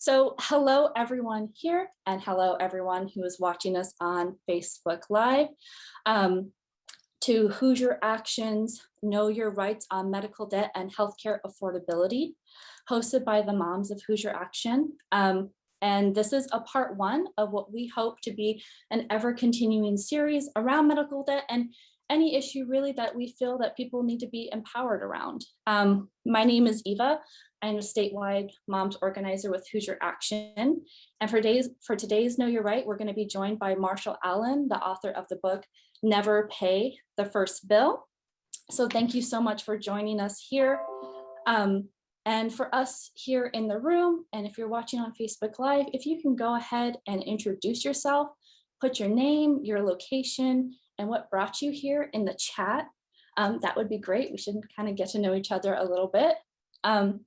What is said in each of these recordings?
So hello everyone here and hello everyone who is watching us on Facebook Live. Um, to Hoosier Actions, Know Your Rights on Medical Debt and Healthcare Affordability, hosted by the Moms of Hoosier Action. Um, and this is a part one of what we hope to be an ever continuing series around medical debt and any issue really that we feel that people need to be empowered around. Um, my name is Eva. I'm a statewide moms organizer with Hoosier Action. And for, days, for today's Know Your Right, we're gonna be joined by Marshall Allen, the author of the book, Never Pay the First Bill. So thank you so much for joining us here. Um, and for us here in the room, and if you're watching on Facebook Live, if you can go ahead and introduce yourself, put your name, your location, and what brought you here in the chat, um, that would be great. We should kind of get to know each other a little bit. Um,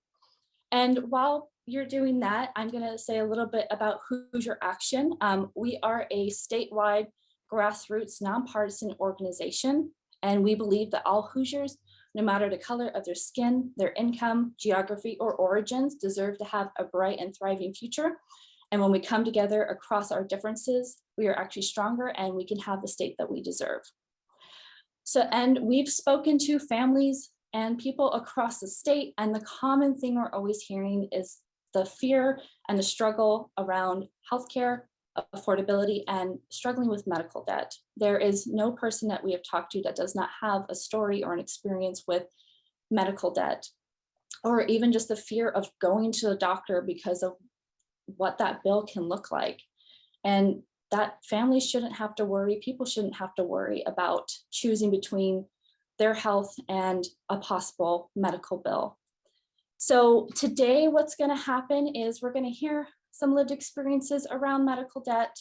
and while you're doing that, I'm going to say a little bit about Hoosier Action. Um, we are a statewide grassroots nonpartisan organization, and we believe that all Hoosiers, no matter the color of their skin, their income, geography, or origins, deserve to have a bright and thriving future. And when we come together across our differences, we are actually stronger and we can have the state that we deserve. So, and we've spoken to families and people across the state, and the common thing we're always hearing is the fear and the struggle around healthcare, affordability, and struggling with medical debt. There is no person that we have talked to that does not have a story or an experience with medical debt, or even just the fear of going to the doctor because of what that bill can look like. And that families shouldn't have to worry, people shouldn't have to worry about choosing between their health and a possible medical bill. So today what's gonna happen is we're gonna hear some lived experiences around medical debt,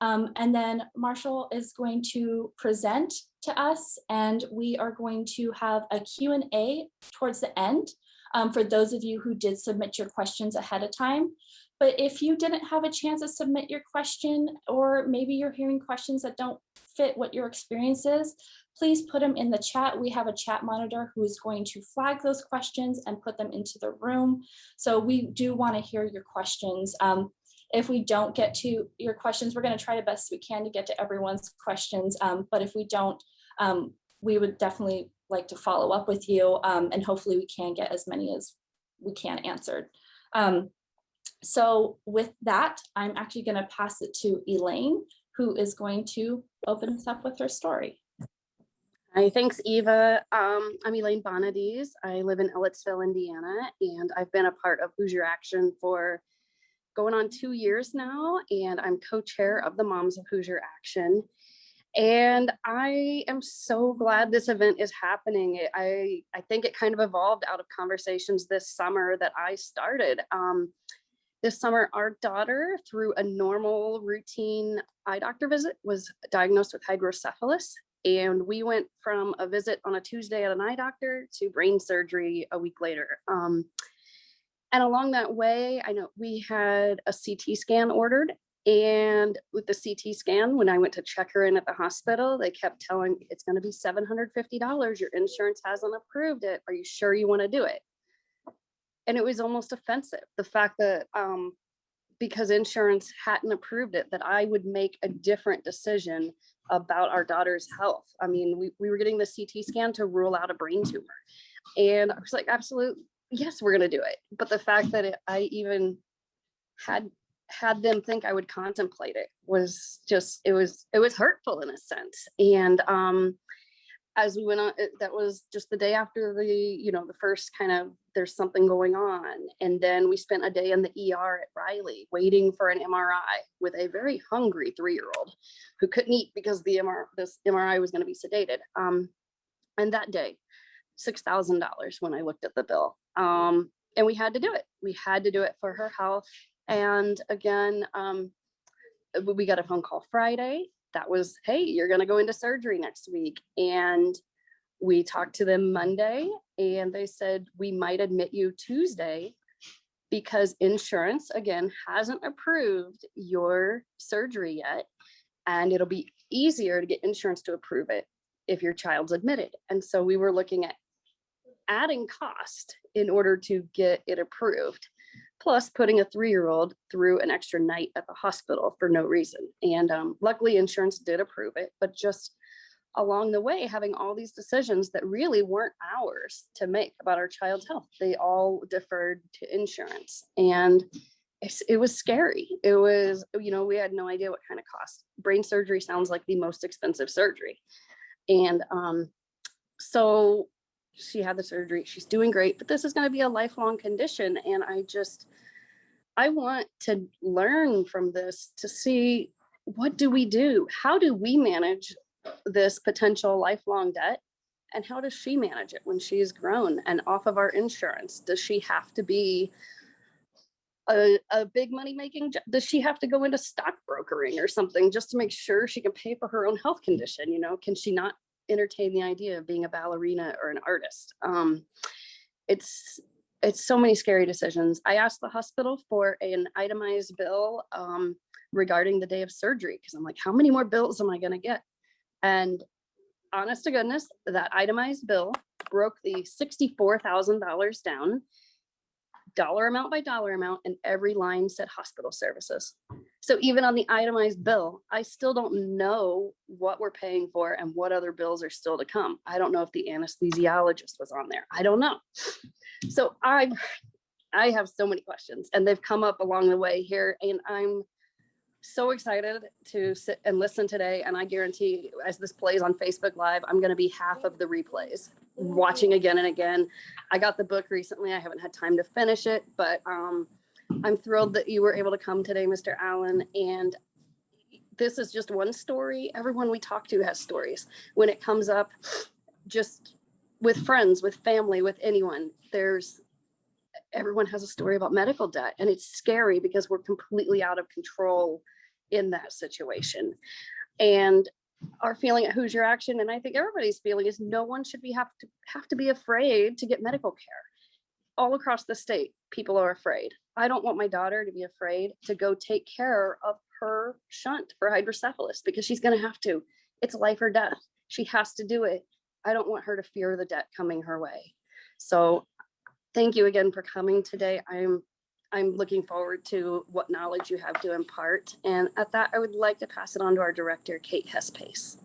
um, and then Marshall is going to present to us and we are going to have a Q&A towards the end um, for those of you who did submit your questions ahead of time. But if you didn't have a chance to submit your question, or maybe you're hearing questions that don't fit what your experience is, please put them in the chat. We have a chat monitor who is going to flag those questions and put them into the room. So we do want to hear your questions. Um, if we don't get to your questions, we're going to try the best we can to get to everyone's questions. Um, but if we don't, um, we would definitely like to follow up with you um, and hopefully we can get as many as we can answered. Um, so with that, I'm actually going to pass it to Elaine, who is going to open us up with her story. Hi, thanks, Eva. Um, I'm Elaine Bonadies. I live in Ellettsville, Indiana, and I've been a part of Hoosier Action for going on two years now, and I'm co-chair of the Moms of Hoosier Action. And I am so glad this event is happening. I, I think it kind of evolved out of conversations this summer that I started. Um, this summer, our daughter, through a normal routine eye doctor visit, was diagnosed with hydrocephalus. And we went from a visit on a Tuesday at an eye doctor to brain surgery a week later. Um, and along that way, I know we had a CT scan ordered. And with the CT scan, when I went to check her in at the hospital, they kept telling it's going to be $750. Your insurance hasn't approved it. Are you sure you want to do it? And it was almost offensive the fact that um, because insurance hadn't approved it that i would make a different decision about our daughter's health. I mean we, we were getting the ct scan to rule out a brain tumor. And i was like absolutely yes we're going to do it. But the fact that it, i even had had them think i would contemplate it was just it was it was hurtful in a sense. And um as we went on, that was just the day after the, you know, the first kind of, there's something going on. And then we spent a day in the ER at Riley waiting for an MRI with a very hungry three-year-old who couldn't eat because the MR, this MRI was going to be sedated. Um, and that day, $6,000 when I looked at the bill. Um, and we had to do it. We had to do it for her health. And again, um, we got a phone call Friday that was, hey, you're going to go into surgery next week. And we talked to them Monday and they said, we might admit you Tuesday because insurance, again, hasn't approved your surgery yet. And it'll be easier to get insurance to approve it if your child's admitted. And so we were looking at adding cost in order to get it approved. Plus putting a three-year-old through an extra night at the hospital for no reason. And um, luckily insurance did approve it, but just along the way, having all these decisions that really weren't ours to make about our child's health, they all deferred to insurance. And it was scary. It was, you know, we had no idea what kind of cost. Brain surgery sounds like the most expensive surgery. And um, so she had the surgery. She's doing great, but this is going to be a lifelong condition. And I just, I want to learn from this to see what do we do? How do we manage this potential lifelong debt? And how does she manage it when she's grown and off of our insurance? Does she have to be a, a big money making, does she have to go into stock brokering or something just to make sure she can pay for her own health condition? You know, can she not entertain the idea of being a ballerina or an artist? Um, it's, it's so many scary decisions. I asked the hospital for an itemized bill um, regarding the day of surgery because I'm like, how many more bills am I gonna get? And honest to goodness, that itemized bill broke the sixty-four thousand dollars down dollar amount by dollar amount and every line said hospital services. So even on the itemized bill, I still don't know what we're paying for and what other bills are still to come. I don't know if the anesthesiologist was on there. I don't know. So I, I have so many questions and they've come up along the way here and I'm so excited to sit and listen today. And I guarantee as this plays on Facebook Live, I'm gonna be half of the replays, watching again and again. I got the book recently. I haven't had time to finish it, but um, I'm thrilled that you were able to come today, Mr. Allen. And this is just one story. Everyone we talk to has stories. When it comes up, just with friends, with family, with anyone, there's everyone has a story about medical debt and it's scary because we're completely out of control in that situation. And our feeling at Hoosier Action, and I think everybody's feeling is no one should be have to have to be afraid to get medical care. All across the state, people are afraid. I don't want my daughter to be afraid to go take care of her shunt for hydrocephalus because she's gonna have to. It's life or death. She has to do it. I don't want her to fear the debt coming her way. So thank you again for coming today. I'm I'm looking forward to what knowledge you have to impart. And at that, I would like to pass it on to our director, Kate Hess Pace.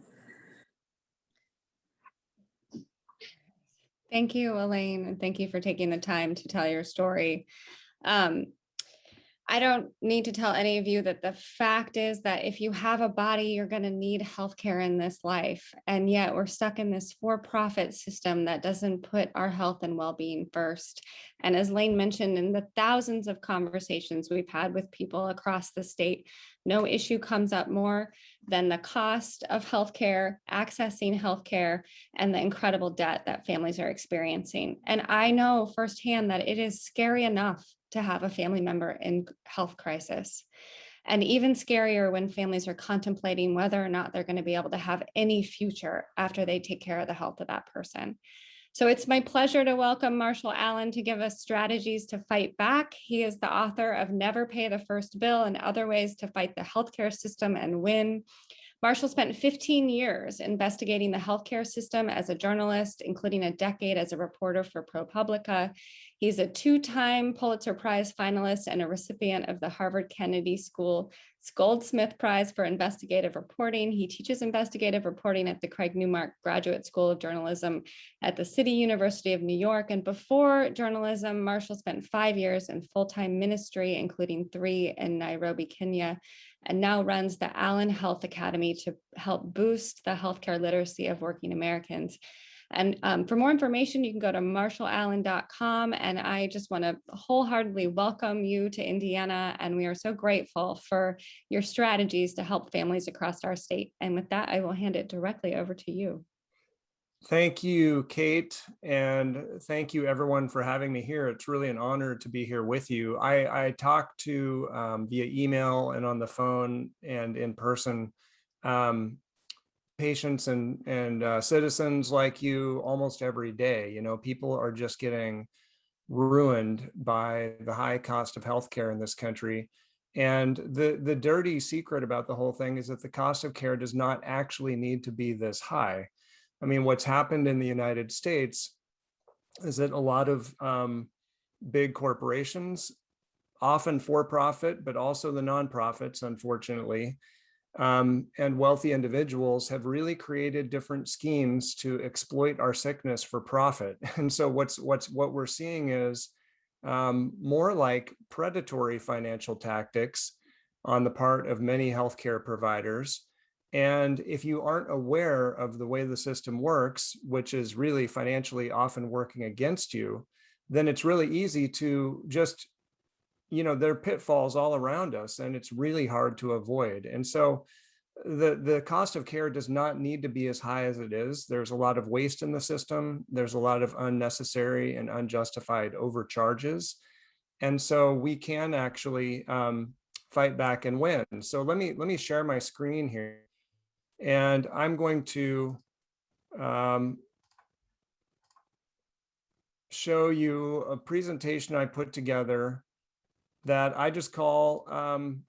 Thank you, Elaine, and thank you for taking the time to tell your story. Um, I don't need to tell any of you that the fact is that if you have a body, you're going to need healthcare in this life. And yet we're stuck in this for-profit system that doesn't put our health and well-being first. And as Lane mentioned, in the thousands of conversations we've had with people across the state, no issue comes up more than the cost of healthcare, accessing healthcare, and the incredible debt that families are experiencing. And I know firsthand that it is scary enough to have a family member in health crisis. And even scarier when families are contemplating whether or not they're going to be able to have any future after they take care of the health of that person. So it's my pleasure to welcome Marshall Allen to give us strategies to fight back. He is the author of Never Pay the First Bill and Other Ways to Fight the Healthcare System and Win. Marshall spent 15 years investigating the healthcare system as a journalist, including a decade as a reporter for ProPublica. He's a two-time Pulitzer Prize finalist and a recipient of the Harvard Kennedy School Goldsmith Prize for Investigative Reporting. He teaches investigative reporting at the Craig Newmark Graduate School of Journalism at the City University of New York. And before journalism, Marshall spent five years in full-time ministry, including three in Nairobi, Kenya, and now runs the Allen Health Academy to help boost the healthcare literacy of working Americans. And um, for more information, you can go to marshallallen.com. And I just want to wholeheartedly welcome you to Indiana. And we are so grateful for your strategies to help families across our state. And with that, I will hand it directly over to you. Thank you, Kate, and thank you everyone for having me here. It's really an honor to be here with you. I, I talk to um, via email and on the phone and in person um, patients and, and uh, citizens like you almost every day. You know, people are just getting ruined by the high cost of healthcare in this country. And the, the dirty secret about the whole thing is that the cost of care does not actually need to be this high. I mean, what's happened in the United States is that a lot of um, big corporations often for-profit, but also the nonprofits, unfortunately, um, and wealthy individuals have really created different schemes to exploit our sickness for profit. And so what's what's what we're seeing is um, more like predatory financial tactics on the part of many healthcare providers. And if you aren't aware of the way the system works, which is really financially often working against you, then it's really easy to just you know, there are pitfalls all around us and it's really hard to avoid. And so the, the cost of care does not need to be as high as it is. There's a lot of waste in the system. There's a lot of unnecessary and unjustified overcharges. And so we can actually um, fight back and win. So let me let me share my screen here. And I'm going to um, show you a presentation I put together that I just call um,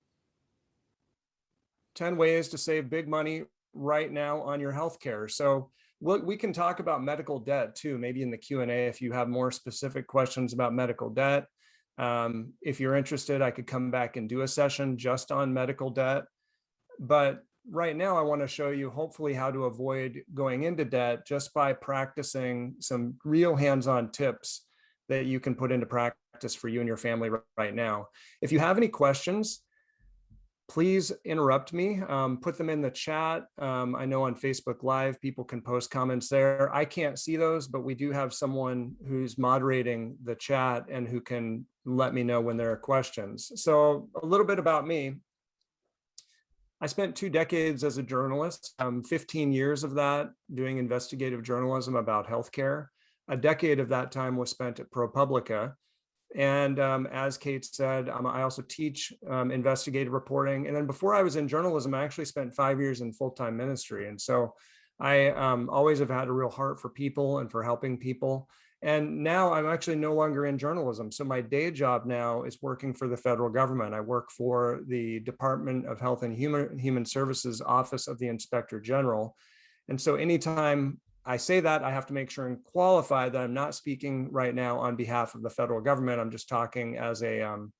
10 ways to save big money right now on your healthcare. So we'll, we can talk about medical debt too, maybe in the Q&A if you have more specific questions about medical debt. Um, if you're interested, I could come back and do a session just on medical debt. But right now I want to show you hopefully how to avoid going into debt just by practicing some real hands-on tips that you can put into practice for you and your family right now. If you have any questions, please interrupt me, um, put them in the chat. Um, I know on Facebook Live, people can post comments there. I can't see those, but we do have someone who's moderating the chat and who can let me know when there are questions. So a little bit about me. I spent two decades as a journalist, um, 15 years of that doing investigative journalism about healthcare a decade of that time was spent at ProPublica. And um, as Kate said, um, I also teach um, investigative reporting. And then before I was in journalism, I actually spent five years in full-time ministry. And so I um, always have had a real heart for people and for helping people. And now I'm actually no longer in journalism. So my day job now is working for the federal government. I work for the Department of Health and Human, Human Services Office of the Inspector General. And so anytime I say that I have to make sure and qualify that I'm not speaking right now on behalf of the federal government. I'm just talking as a um,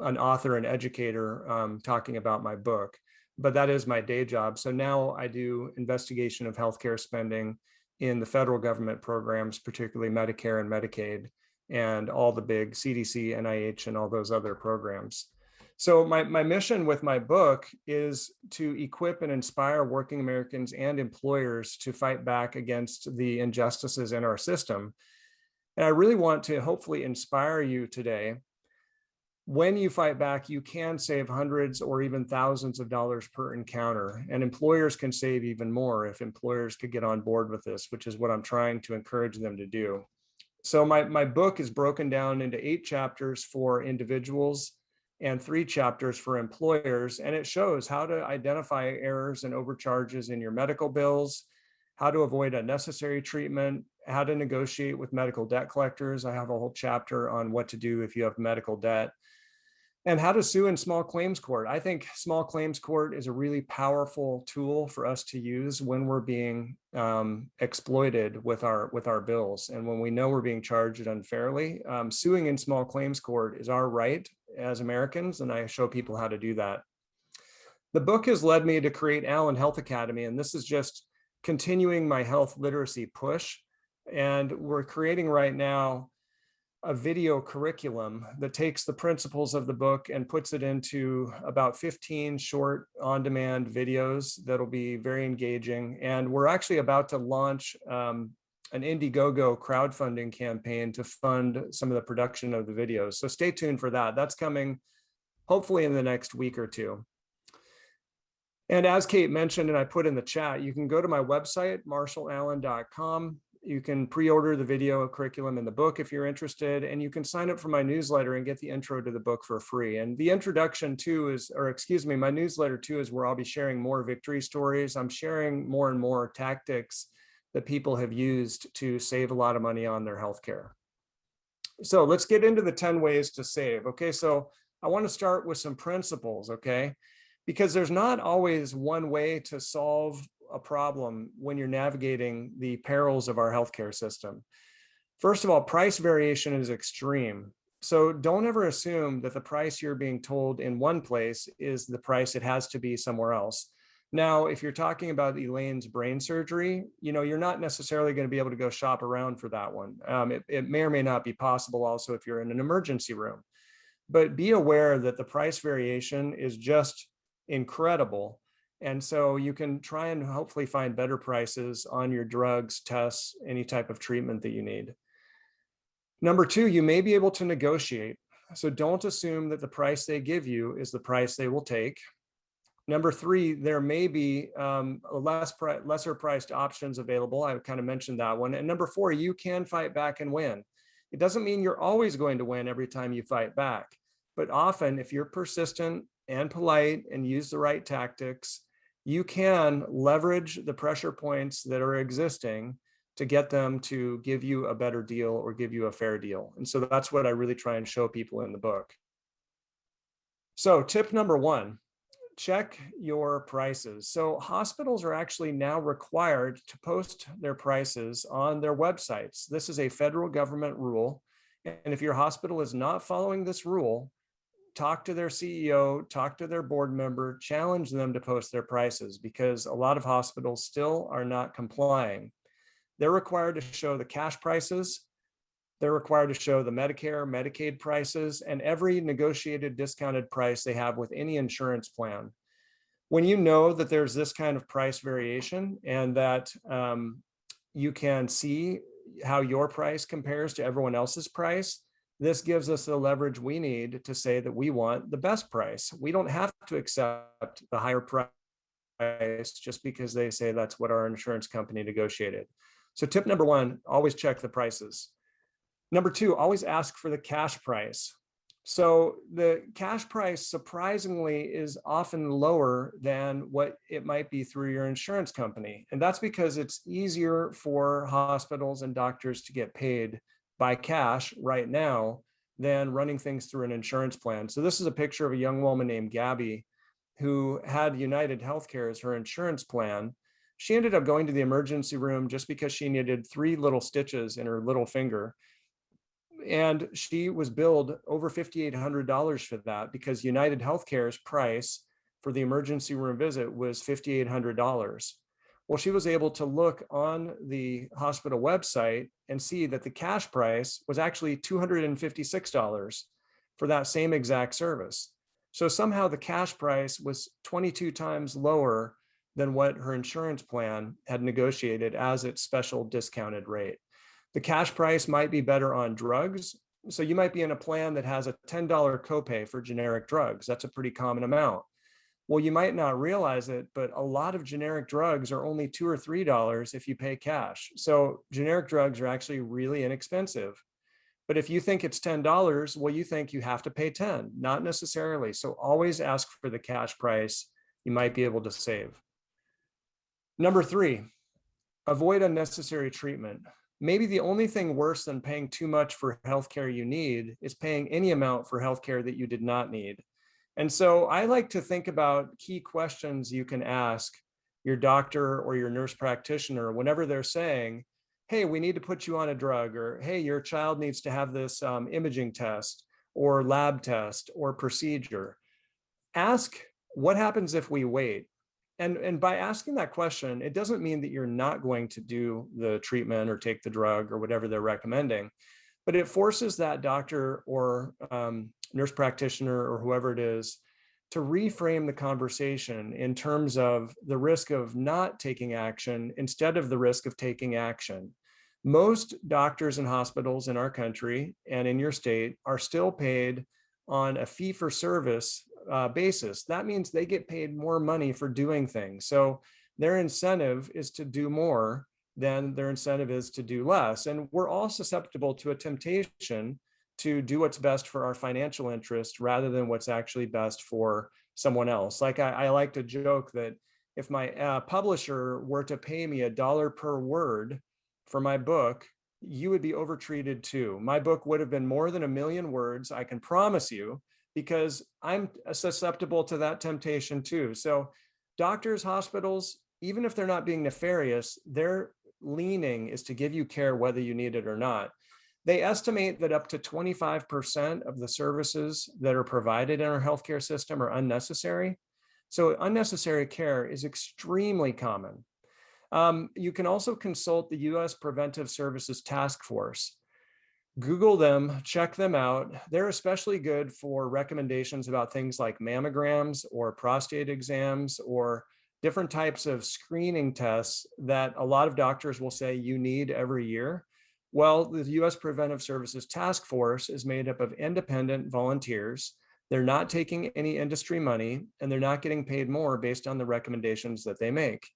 an author and educator um, talking about my book, but that is my day job. So now I do investigation of healthcare spending in the federal government programs, particularly Medicare and Medicaid, and all the big CDC, NIH, and all those other programs. So my, my mission with my book is to equip and inspire working Americans and employers to fight back against the injustices in our system. And I really want to hopefully inspire you today. When you fight back, you can save hundreds or even thousands of dollars per encounter, and employers can save even more if employers could get on board with this, which is what I'm trying to encourage them to do. So my, my book is broken down into eight chapters for individuals, and three chapters for employers. And it shows how to identify errors and overcharges in your medical bills, how to avoid unnecessary treatment, how to negotiate with medical debt collectors. I have a whole chapter on what to do if you have medical debt and how to sue in small claims court. I think small claims court is a really powerful tool for us to use when we're being um, exploited with our with our bills. And when we know we're being charged unfairly, um, suing in small claims court is our right as Americans. And I show people how to do that. The book has led me to create Allen Health Academy. And this is just continuing my health literacy push. And we're creating right now a video curriculum that takes the principles of the book and puts it into about 15 short on-demand videos that'll be very engaging. And we're actually about to launch um, an Indiegogo crowdfunding campaign to fund some of the production of the videos. So stay tuned for that. That's coming hopefully in the next week or two. And as Kate mentioned, and I put in the chat, you can go to my website, marshallallen.com you can pre-order the video curriculum in the book if you're interested, and you can sign up for my newsletter and get the intro to the book for free. And the introduction too is, or excuse me, my newsletter too is where I'll be sharing more victory stories. I'm sharing more and more tactics that people have used to save a lot of money on their healthcare. So let's get into the 10 ways to save. Okay, so I want to start with some principles, okay? Because there's not always one way to solve a problem when you're navigating the perils of our healthcare system. First of all, price variation is extreme. So don't ever assume that the price you're being told in one place is the price it has to be somewhere else. Now, if you're talking about Elaine's brain surgery, you know, you're not necessarily going to be able to go shop around for that one. Um, it, it may or may not be possible also if you're in an emergency room. But be aware that the price variation is just incredible. And so you can try and hopefully find better prices on your drugs, tests, any type of treatment that you need. Number two, you may be able to negotiate. So don't assume that the price they give you is the price they will take. Number three, there may be um, less pri lesser priced options available. I kind of mentioned that one. And number four, you can fight back and win. It doesn't mean you're always going to win every time you fight back. But often, if you're persistent and polite and use the right tactics, you can leverage the pressure points that are existing to get them to give you a better deal or give you a fair deal. And so that's what I really try and show people in the book. So tip number one, check your prices. So hospitals are actually now required to post their prices on their websites. This is a federal government rule. And if your hospital is not following this rule, talk to their CEO, talk to their board member, challenge them to post their prices because a lot of hospitals still are not complying. They're required to show the cash prices. They're required to show the Medicare, Medicaid prices, and every negotiated discounted price they have with any insurance plan. When you know that there's this kind of price variation and that um, you can see how your price compares to everyone else's price, this gives us the leverage we need to say that we want the best price. We don't have to accept the higher price just because they say that's what our insurance company negotiated. So tip number one, always check the prices. Number two, always ask for the cash price. So the cash price surprisingly is often lower than what it might be through your insurance company. And that's because it's easier for hospitals and doctors to get paid by cash right now than running things through an insurance plan. So this is a picture of a young woman named Gabby who had United Healthcare as her insurance plan. She ended up going to the emergency room just because she needed three little stitches in her little finger. And she was billed over $5,800 for that because United Healthcare's price for the emergency room visit was $5,800. Well, she was able to look on the hospital website and see that the cash price was actually $256 for that same exact service. So somehow the cash price was 22 times lower than what her insurance plan had negotiated as its special discounted rate. The cash price might be better on drugs. So you might be in a plan that has a $10 copay for generic drugs. That's a pretty common amount. Well, you might not realize it, but a lot of generic drugs are only two or three dollars if you pay cash. So generic drugs are actually really inexpensive. But if you think it's $10, well, you think you have to pay 10, not necessarily. So always ask for the cash price. You might be able to save. Number three, avoid unnecessary treatment. Maybe the only thing worse than paying too much for healthcare you need is paying any amount for healthcare that you did not need. And so I like to think about key questions you can ask your doctor or your nurse practitioner whenever they're saying, hey, we need to put you on a drug, or hey, your child needs to have this um, imaging test or lab test or procedure. Ask what happens if we wait? And, and by asking that question, it doesn't mean that you're not going to do the treatment or take the drug or whatever they're recommending but it forces that doctor or um, nurse practitioner or whoever it is to reframe the conversation in terms of the risk of not taking action instead of the risk of taking action. Most doctors and hospitals in our country and in your state are still paid on a fee for service uh, basis. That means they get paid more money for doing things. So their incentive is to do more than their incentive is to do less. And we're all susceptible to a temptation to do what's best for our financial interest rather than what's actually best for someone else. Like I, I like to joke that if my uh, publisher were to pay me a dollar per word for my book, you would be overtreated too. My book would have been more than a million words, I can promise you, because I'm susceptible to that temptation too. So doctors, hospitals, even if they're not being nefarious, they're leaning is to give you care whether you need it or not. They estimate that up to 25% of the services that are provided in our healthcare system are unnecessary. So unnecessary care is extremely common. Um, you can also consult the US Preventive Services Task Force. Google them, check them out. They're especially good for recommendations about things like mammograms or prostate exams or different types of screening tests that a lot of doctors will say you need every year. Well, the US Preventive Services Task Force is made up of independent volunteers. They're not taking any industry money and they're not getting paid more based on the recommendations that they make.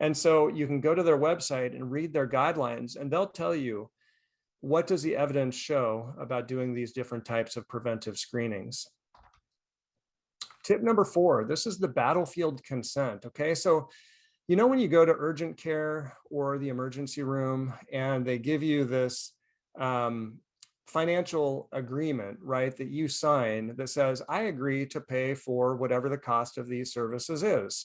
And so you can go to their website and read their guidelines and they'll tell you what does the evidence show about doing these different types of preventive screenings. Tip number four, this is the battlefield consent. Okay, so you know when you go to urgent care or the emergency room and they give you this um, financial agreement, right, that you sign that says, I agree to pay for whatever the cost of these services is.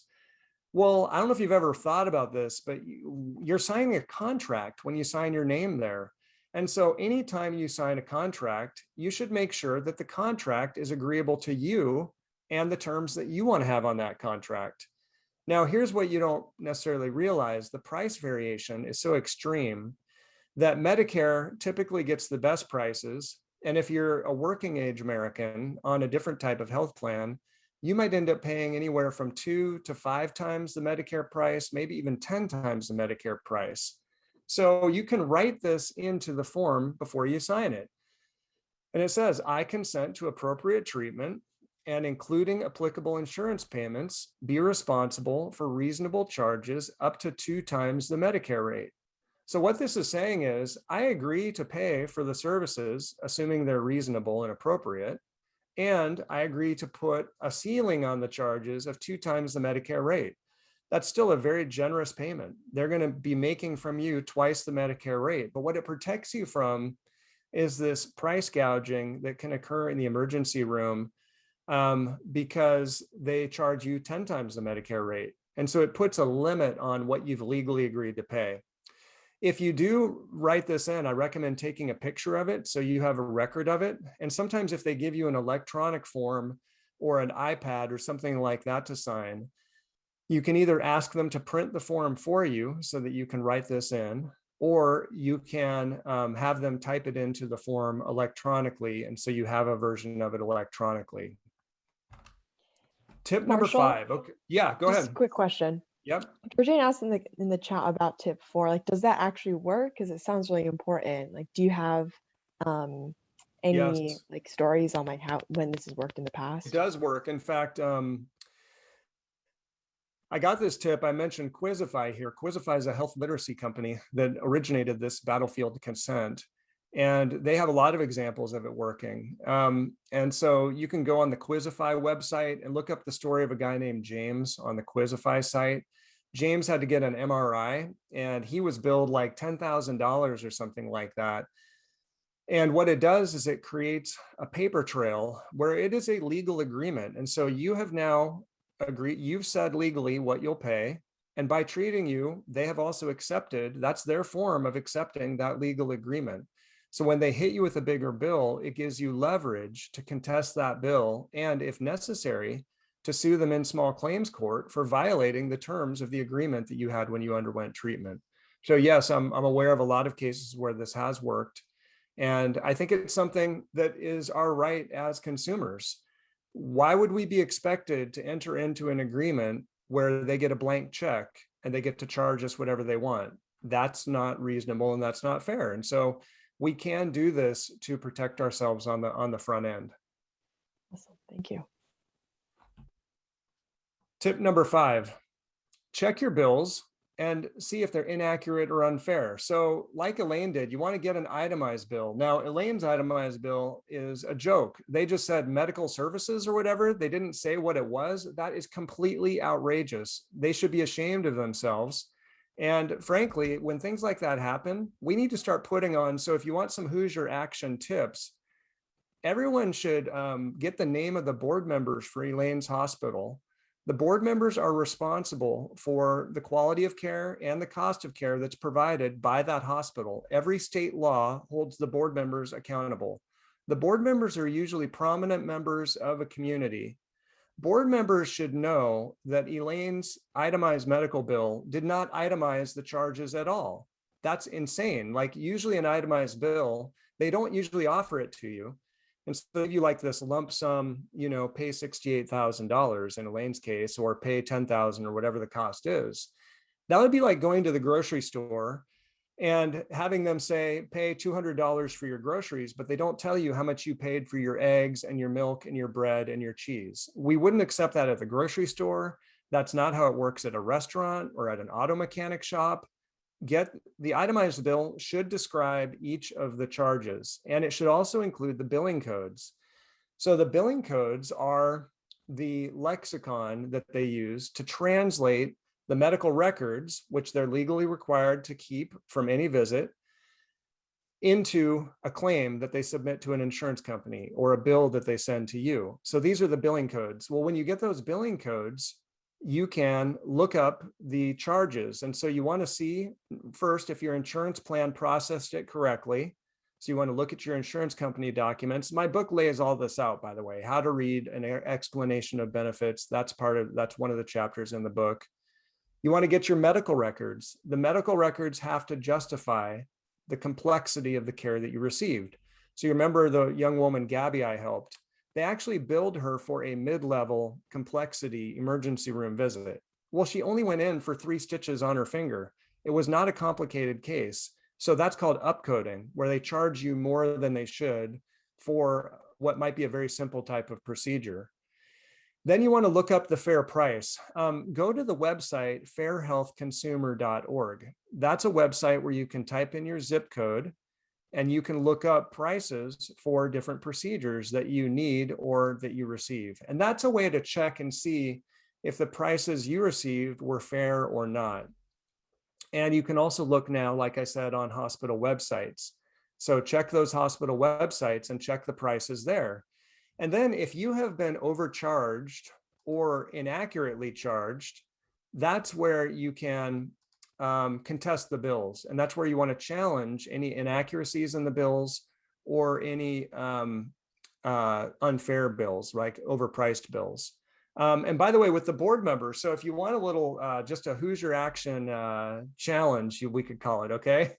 Well, I don't know if you've ever thought about this, but you, you're signing a contract when you sign your name there. And so anytime you sign a contract, you should make sure that the contract is agreeable to you and the terms that you want to have on that contract. Now, here's what you don't necessarily realize. The price variation is so extreme that Medicare typically gets the best prices. And if you're a working age American on a different type of health plan, you might end up paying anywhere from two to five times the Medicare price, maybe even 10 times the Medicare price. So you can write this into the form before you sign it. And it says, I consent to appropriate treatment and including applicable insurance payments, be responsible for reasonable charges up to two times the Medicare rate. So what this is saying is, I agree to pay for the services, assuming they're reasonable and appropriate. And I agree to put a ceiling on the charges of two times the Medicare rate. That's still a very generous payment. They're going to be making from you twice the Medicare rate. But what it protects you from is this price gouging that can occur in the emergency room um, because they charge you 10 times the Medicare rate. And so it puts a limit on what you've legally agreed to pay. If you do write this in, I recommend taking a picture of it so you have a record of it. And sometimes if they give you an electronic form or an iPad or something like that to sign, you can either ask them to print the form for you so that you can write this in, or you can um, have them type it into the form electronically. And so you have a version of it electronically. Tip number Marshall? five. Okay. Yeah, go ahead. quick question. Yep. Georgina asked in the in the chat about tip four. Like, does that actually work? Because it sounds really important. Like, do you have um any Yes. like stories on like how when this has worked in the past? It does work. In fact, um, I got this tip. I mentioned Quizzify here. Quizzify is a health literacy company that originated this battlefield consent. And they have a lot of examples of it working. Um, and so you can go on the Quizzify website and look up the story of a guy named James on the Quizzify site. James had to get an MRI and he was billed like $10,000 or something like that. And what it does is it creates a paper trail where it is a legal agreement. And so you have now agreed, you've said legally what you'll pay. And by treating you, they have also accepted, that's their form of accepting that legal agreement. So when they hit you with a bigger bill, it gives you leverage to contest that bill and if necessary, to sue them in small claims court for violating the terms of the agreement that you had when you underwent treatment. So yes, I'm, I'm aware of a lot of cases where this has worked. And I think it's something that is our right as consumers. Why would we be expected to enter into an agreement where they get a blank check and they get to charge us whatever they want? That's not reasonable and that's not fair. And so we can do this to protect ourselves on the on the front end. Awesome. Thank you. Tip number five, check your bills and see if they're inaccurate or unfair. So like Elaine did, you want to get an itemized bill. Now, Elaine's itemized bill is a joke. They just said medical services or whatever. They didn't say what it was. That is completely outrageous. They should be ashamed of themselves. And frankly, when things like that happen, we need to start putting on. So if you want some Hoosier action tips, everyone should um, get the name of the board members for Elaine's hospital The board members are responsible for the quality of care and the cost of care that's provided by that hospital. Every state law holds the board members accountable. The board members are usually prominent members of a community. Board members should know that Elaine's itemized medical bill did not itemize the charges at all. That's insane. Like usually an itemized bill, they don't usually offer it to you. And so give you like this lump sum, you know, pay $68,000 in Elaine's case, or pay 10,000 or whatever the cost is. That would be like going to the grocery store and having them say, pay $200 for your groceries, but they don't tell you how much you paid for your eggs and your milk and your bread and your cheese. We wouldn't accept that at the grocery store. That's not how it works at a restaurant or at an auto mechanic shop. Get the itemized bill should describe each of the charges, and it should also include the billing codes. So the billing codes are the lexicon that they use to translate the medical records, which they're legally required to keep from any visit, into a claim that they submit to an insurance company or a bill that they send to you. So these are the billing codes. Well, when you get those billing codes, you can look up the charges. And so you want to see first if your insurance plan processed it correctly. So you want to look at your insurance company documents. My book lays all this out, by the way, how to read an explanation of benefits. That's part of, that's one of the chapters in the book. You want to get your medical records. The medical records have to justify the complexity of the care that you received. So you remember the young woman, Gabby, I helped, they actually billed her for a mid-level complexity emergency room visit. Well, she only went in for three stitches on her finger. It was not a complicated case. So that's called upcoding, where they charge you more than they should for what might be a very simple type of procedure. Then you want to look up the fair price. Um, go to the website fairhealthconsumer.org. That's a website where you can type in your zip code and you can look up prices for different procedures that you need or that you receive. And that's a way to check and see if the prices you received were fair or not. And you can also look now, like I said, on hospital websites. So check those hospital websites and check the prices there. And then if you have been overcharged or inaccurately charged, that's where you can um, contest the bills. And that's where you want to challenge any inaccuracies in the bills or any um, uh, unfair bills, like overpriced bills. Um, and by the way, with the board members, so if you want a little, uh, just a Hoosier Action uh, challenge, you we could call it, okay?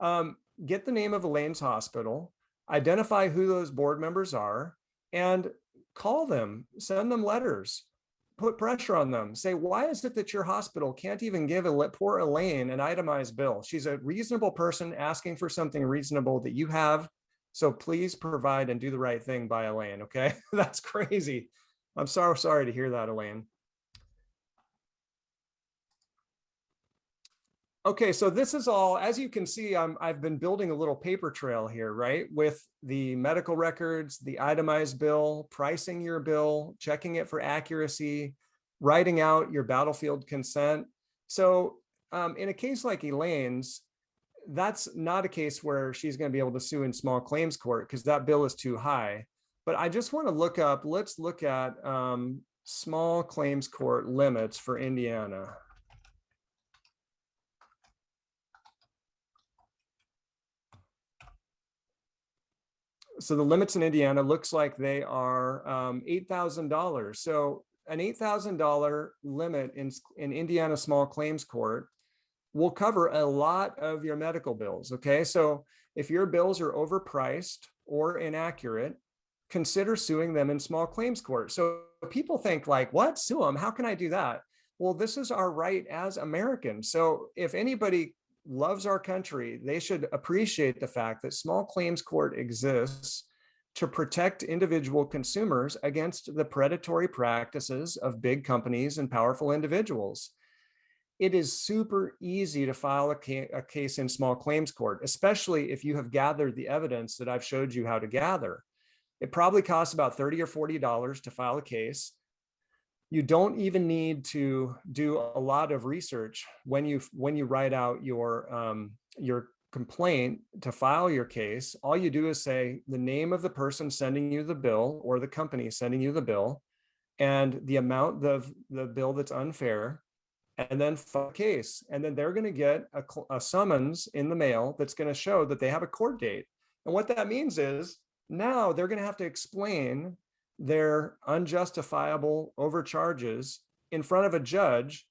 Um, get the name of Elaine's hospital, identify who those board members are, and call them, send them letters, put pressure on them. Say, why is it that your hospital can't even give a poor Elaine an itemized bill? She's a reasonable person asking for something reasonable that you have. So please provide and do the right thing by Elaine, okay? That's crazy. I'm so sorry to hear that, Elaine. Okay, so this is all, as you can see, I'm, I've been building a little paper trail here, right? With the medical records, the itemized bill, pricing your bill, checking it for accuracy, writing out your battlefield consent. So um, in a case like Elaine's, that's not a case where she's going to be able to sue in small claims court because that bill is too high. But I just want to look up, let's look at um, small claims court limits for Indiana. So the limits in Indiana looks like they are um, $8,000. So an $8,000 limit in, in Indiana small claims court will cover a lot of your medical bills. Okay, so if your bills are overpriced or inaccurate, consider suing them in small claims court. So people think like, what, sue them? How can I do that? Well, this is our right as Americans. So if anybody loves our country, they should appreciate the fact that small claims court exists to protect individual consumers against the predatory practices of big companies and powerful individuals. It is super easy to file a, ca a case in small claims court, especially if you have gathered the evidence that I've showed you how to gather. It probably costs about 30 or $40 to file a case you don't even need to do a lot of research when you when you write out your um, your complaint to file your case. All you do is say the name of the person sending you the bill or the company sending you the bill, and the amount of the bill that's unfair and then file a case. And then they're going to get a, a summons in the mail that's going to show that they have a court date. And what that means is now they're going to have to explain their unjustifiable overcharges in front of a judge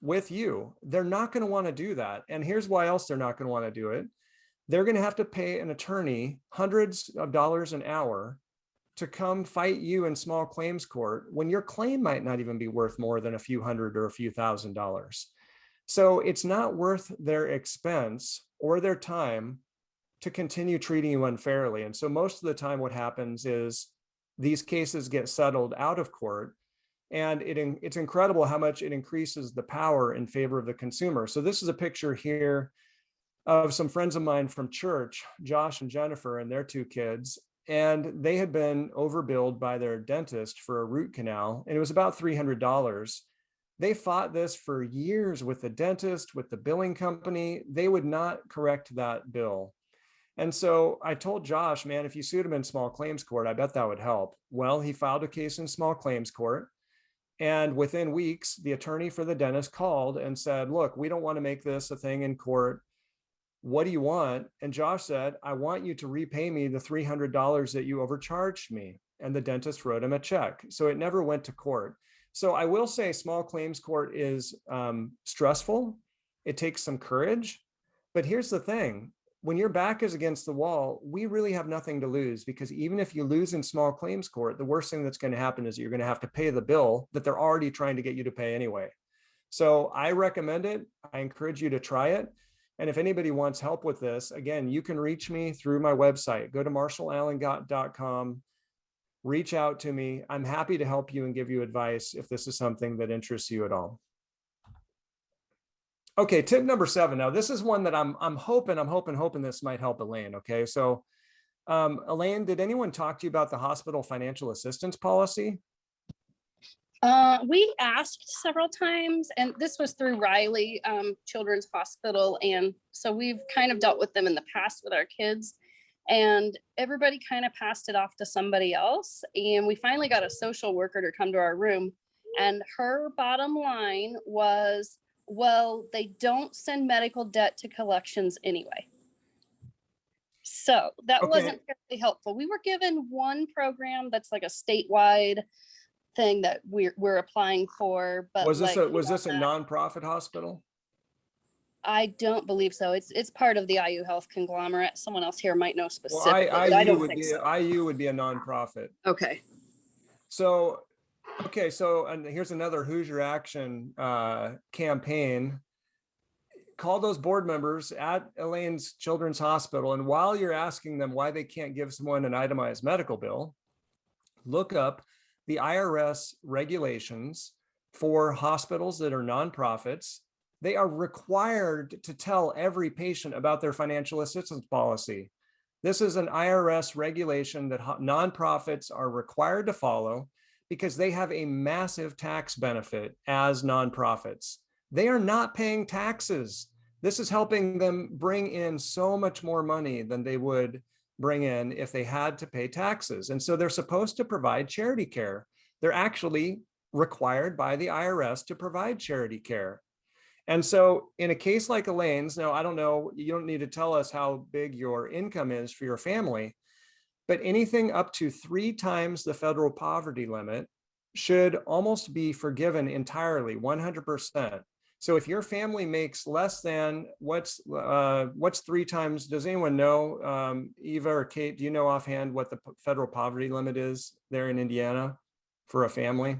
with you. They're not going to want to do that. And here's why else they're not going to want to do it. They're going to have to pay an attorney hundreds of dollars an hour to come fight you in small claims court when your claim might not even be worth more than a few hundred or a few thousand dollars. So it's not worth their expense or their time to continue treating you unfairly. And so most of the time what happens is these cases get settled out of court and it, it's incredible how much it increases the power in favor of the consumer. So this is a picture here of some friends of mine from church, Josh and Jennifer and their two kids. And they had been overbilled by their dentist for a root canal, and it was about $300. They fought this for years with the dentist, with the billing company. They would not correct that bill. And so I told Josh, man, if you sued him in small claims court, I bet that would help. Well, he filed a case in small claims court. And within weeks, the attorney for the dentist called and said, look, we don't want to make this a thing in court. What do you want? And Josh said, I want you to repay me the $300 that you overcharged me. And the dentist wrote him a check. So it never went to court. So I will say small claims court is um, stressful. It takes some courage. But here's the thing when your back is against the wall, we really have nothing to lose because even if you lose in small claims court, the worst thing that's going to happen is you're going to have to pay the bill that they're already trying to get you to pay anyway. So I recommend it. I encourage you to try it. And if anybody wants help with this, again, you can reach me through my website. Go to marshallallengott.com, reach out to me. I'm happy to help you and give you advice if this is something that interests you at all. Okay, tip number seven. Now, this is one that I'm I'm hoping, I'm hoping, hoping this might help Elaine. Okay, so um, Elaine, did anyone talk to you about the hospital financial assistance policy? Uh, we asked several times, and this was through Riley um, Children's Hospital, and so we've kind of dealt with them in the past with our kids. And everybody kind of passed it off to somebody else, and we finally got a social worker to come to our room. And her bottom line was, well, they don't send medical debt to collections anyway. So that Okay. wasn't very helpful. We were given one program that's like a statewide thing that we're we're applying for, but Was this like, a was this a that, nonprofit hospital? I don't believe so. It's it's part of the IU Health conglomerate. Someone else here might know Well, specifically. I, but I IU don't would think be so. IU would be a nonprofit. Okay. So, okay, so and here's another Hoosier Action uh, campaign. Call those board members at Elaine's Children's Hospital, and while you're asking them why they can't give someone an itemized medical bill, look up the IRS regulations for hospitals that are nonprofits. They are required to tell every patient about their financial assistance policy. This is an IRS regulation that nonprofits are required to follow because they have a massive tax benefit as nonprofits. They are not paying taxes. This is helping them bring in so much more money than they would bring in if they had to pay taxes. And so they're supposed to provide charity care. They're actually required by the IRS to provide charity care. And so in a case like Elaine's, now I don't know, you don't need to tell us how big your income is for your family, but anything up to three times the federal poverty limit should almost be forgiven entirely, 100%. So if your family makes less than what's uh, what's three times? Does anyone know, um, Eva or Kate? Do you know offhand what the federal poverty limit is there in Indiana for a family?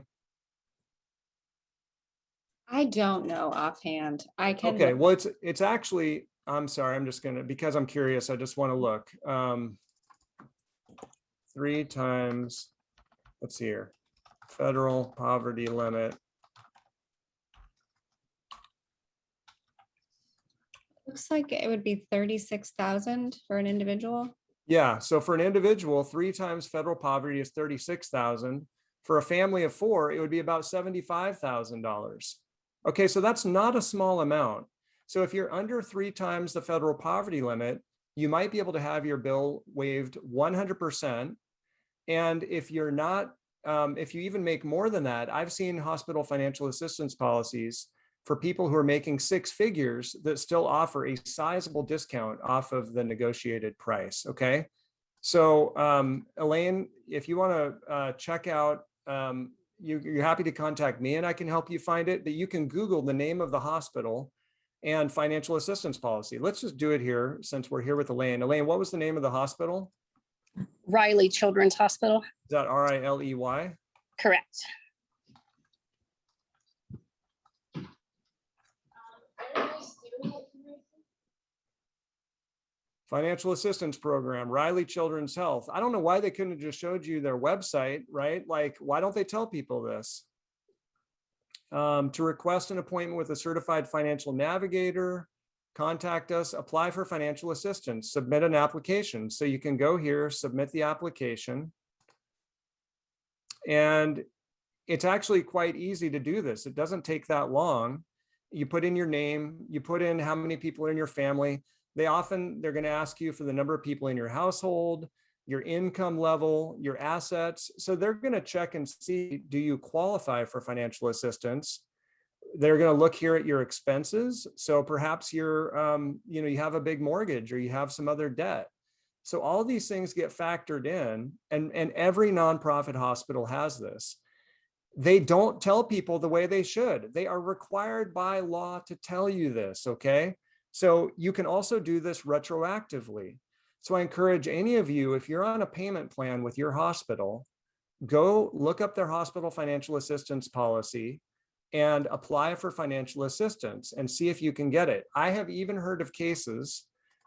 I don't know offhand. I can. Okay, well, it's it's actually. I'm sorry. I'm just gonna because I'm curious. I just want to look. Um, three times. Let's see here. Federal poverty limit. Looks like it would be thirty-six thousand for an individual. Yeah, so for an individual, three times federal poverty is thirty-six thousand. For a family of four, it would be about seventy-five thousand dollars. Okay, so that's not a small amount. So if you're under three times the federal poverty limit, you might be able to have your bill waived one hundred percent. And if you're not um, if you even make more than that, I've seen hospital financial assistance policies for people who are making six figures that still offer a sizable discount off of the negotiated price, okay? So um, Elaine, if you want to uh, check out, um, you, you're happy to contact me and I can help you find it, but you can Google the name of the hospital and financial assistance policy. Let's just do it here since we're here with Elaine. Elaine, what was the name of the hospital? Riley Children's Hospital, Is that R I L E Y? correct. Financial Assistance Program, Riley Children's Health. I don't know why they couldn't have just showed you their website, right? Like, why don't they tell people this? Um, to request an appointment with a certified financial navigator, contact us, apply for financial assistance, submit an application. So you can go here, submit the application. And it's actually quite easy to do this. It doesn't take that long. You put in your name, you put in how many people are in your family. They often, they're going to ask you for the number of people in your household, your income level, your assets. So they're going to check and see, do you qualify for financial assistance? They're going to look here at your expenses. So perhaps you're, um, you know, you have a big mortgage or you have some other debt. So all these things get factored in and, and every nonprofit hospital has this. They don't tell people the way they should. They are required by law to tell you this, okay? So you can also do this retroactively. So I encourage any of you, if you're on a payment plan with your hospital, go look up their hospital financial assistance policy and apply for financial assistance and see if you can get it. I have even heard of cases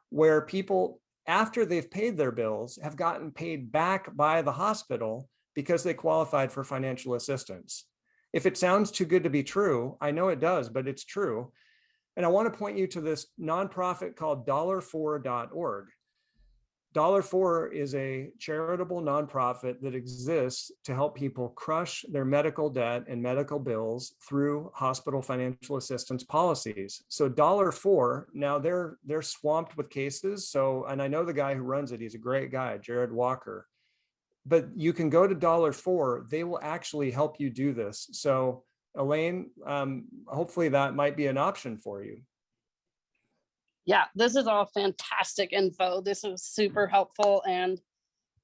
where people, after they've paid their bills, have gotten paid back by the hospital because they qualified for financial assistance. If it sounds too good to be true, I know it does, but it's true. And I want to point you to this nonprofit called dollarfor.org. Dollar For is a charitable nonprofit that exists to help people crush their medical debt and medical bills through hospital financial assistance policies. So Dollar For, now they're they're swamped with cases. So, and I know the guy who runs it, he's a great guy, Jared Walker. But you can go to Dollar For, they will actually help you do this. So Elaine, um, hopefully that might be an option for you. Yeah, this is all fantastic info. This is super mm. helpful and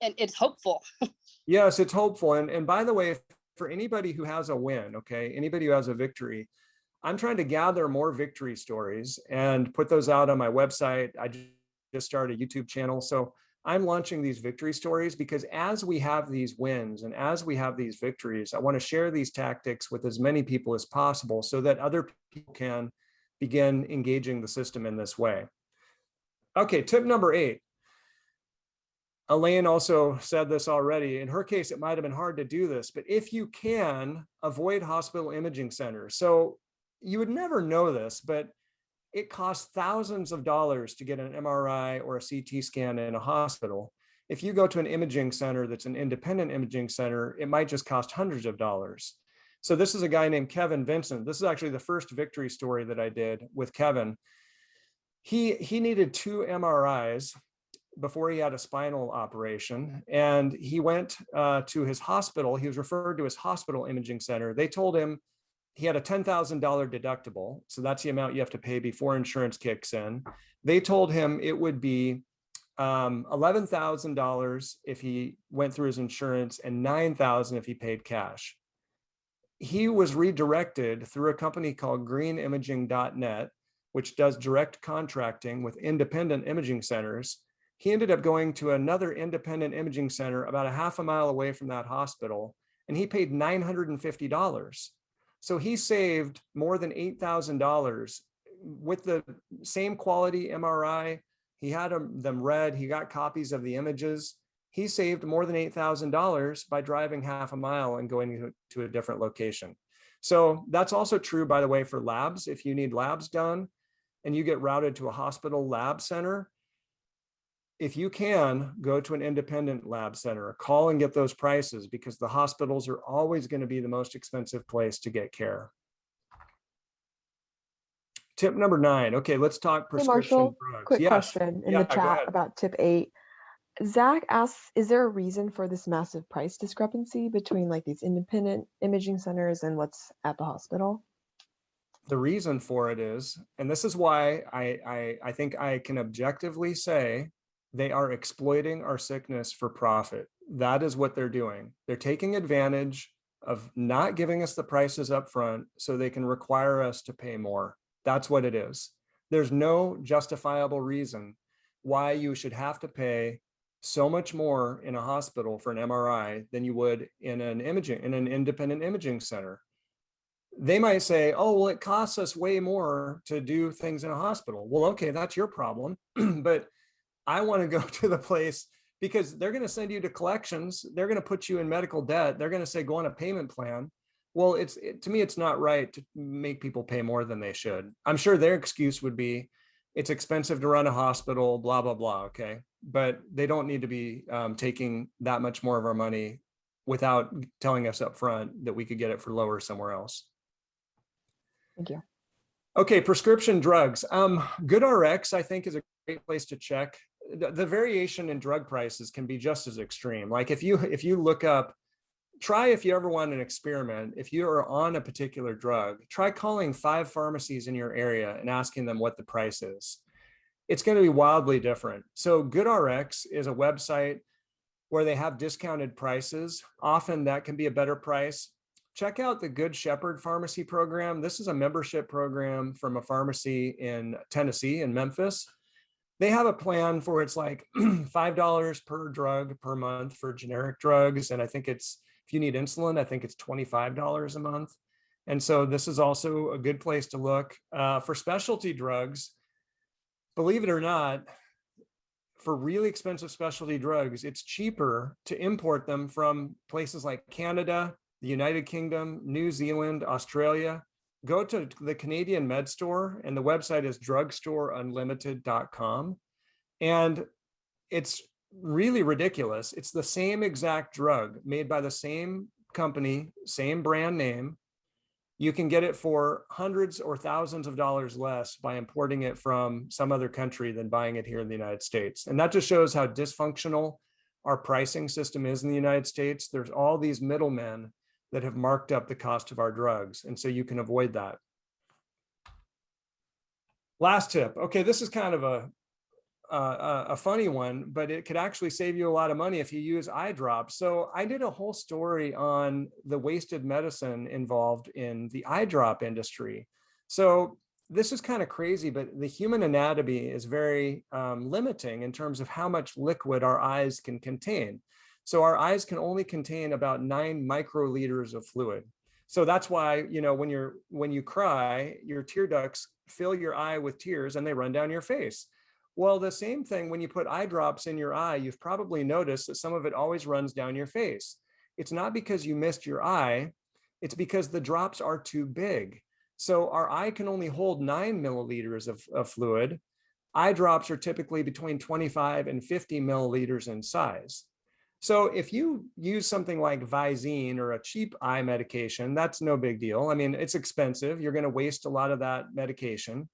and it's hopeful. Yes, it's hopeful. And, and by the way, if- for anybody who has a win, okay, anybody who has a victory, I'm trying to gather more victory stories and put those out on my website. I just started a YouTube channel. So I'm launching these victory stories because as we have these wins and as we have these victories, I want to share these tactics with as many people as possible so that other people can begin engaging the system in this way. Okay, tip number eight. Elaine also said this already. In her case, it might have been hard to do this, but if you can avoid hospital imaging centers. So you would never know this, but it costs thousands of dollars to get an MRI or a CT scan in a hospital. If you go to an imaging center that's an independent imaging center, it might just cost hundreds of dollars. So this is a guy named Kevin Vincent. This is actually the first victory story that I did with Kevin. He, he needed two MRIs before he had a spinal operation and he went uh, to his hospital. He was referred to his hospital imaging center. They told him he had a $10,000 deductible. So that's the amount you have to pay before insurance kicks in. They told him it would be um, $11,000 if he went through his insurance and 9,000 if he paid cash. He was redirected through a company called greenimaging.net, which does direct contracting with independent imaging centers he ended up going to another independent imaging center about a half a mile away from that hospital, and he paid $950. So he saved more than $8,000 with the same quality MRI. He had them them read, he got copies of the images. He saved more than $8,000 by driving half a mile and going to, a different location. So that's also true, by the way, for labs. If you need labs done and you get routed to a hospital lab center, if you can go to an independent lab center, call and get those prices because the hospitals are always going to be the most expensive place to get care. Tip number nine. Okay, let's talk Hey prescription Marshall, drugs. quick Yes. question in Yeah, the chat about tip eight. Zach asks, is there a reason for this massive price discrepancy between like these independent imaging centers and what's at the hospital? The reason for it is, and this is why I, I, I think I can objectively say they are exploiting our sickness for profit. That is what they're doing. They're taking advantage of not giving us the prices up front so they can require us to pay more. That's what it is. There's no justifiable reason why you should have to pay so much more in a hospital for an MRI than you would in an imaging, in an independent imaging center. They might say, oh, well, it costs us way more to do things in a hospital. Well, okay, that's your problem. but I want to go to the place because they're going to send you to collections. They're going to put you in medical debt. They're going to say, go on a payment plan. Well, it's it, to me, it's not right to make people pay more than they should. I'm sure their excuse would be, it's expensive to run a hospital, blah, blah, blah. Okay. But they don't need to be um, taking that much more of our money without telling us up front that we could get it for lower somewhere else. Thank you. Okay, prescription drugs. Um, GoodRx, I think, is a great place to check. The, the variation in drug prices can be just as extreme. Like if you if you look up, try if you ever want an experiment, if you are on a particular drug, try calling five pharmacies in your area and asking them what the price is. It's going to be wildly different. So GoodRx is a website where they have discounted prices. Often that can be a better price check out the Good Shepherd Pharmacy Program. This is a membership program from a pharmacy in Tennessee in Memphis. They have a plan for it's like $5 per drug per month for generic drugs. And I think it's, if you need insulin, I think it's $25 a month. And so this is also a good place to look uh, for specialty drugs. Believe it or not, for really expensive specialty drugs, it's cheaper to import them from places like Canada, the United Kingdom, New Zealand, Australia, go to the Canadian Med Store and the website is drugstoreunlimited.com. And it's really ridiculous. It's the same exact drug made by the same company, same brand name. You can get it for hundreds or thousands of dollars less by importing it from some other country than buying it here in the United States. And that just shows how dysfunctional our pricing system is in the United States. There's all these middlemen that have marked up the cost of our drugs. And so you can avoid that. Last tip. Okay, this is kind of a, a, a funny one, but it could actually save you a lot of money if you use eye drops. So I did a whole story on the wasted medicine involved in the eye drop industry. So this is kind of crazy, but the human anatomy is very um, limiting in terms of how much liquid our eyes can contain. So our eyes can only contain about nine microliters of fluid. So that's why, you know, when you're when you cry, your tear ducts fill your eye with tears and they run down your face. Well, the same thing when you put eye drops in your eye, you've probably noticed that some of it always runs down your face. It's not because you missed your eye, it's because the drops are too big. So our eye can only hold nine milliliters of, of fluid. Eye drops are typically between 25 and 50 milliliters in size. So if you use something like Visine or a cheap eye medication, that's no big deal. I mean, it's expensive. You're going to waste a lot of that medication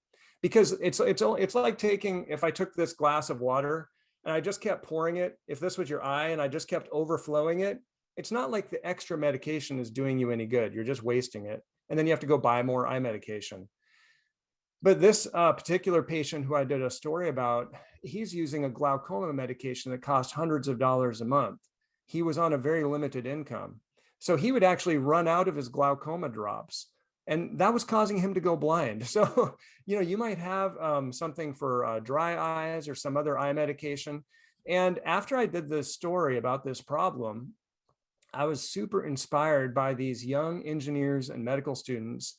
because it's it's it's like taking if I took this glass of water and I just kept pouring it, if this was your eye and I just kept overflowing it, it's not like the extra medication is doing you any good. You're just wasting it. And then you have to go buy more eye medication. But this uh, particular patient who I did a story about, he's using a glaucoma medication that costs hundreds of dollars a month. He was on a very limited income. So he would actually run out of his glaucoma drops and that was causing him to go blind. So, you know, you might have um, something for uh, dry eyes or some other eye medication. And after I did this story about this problem, I was super inspired by these young engineers and medical students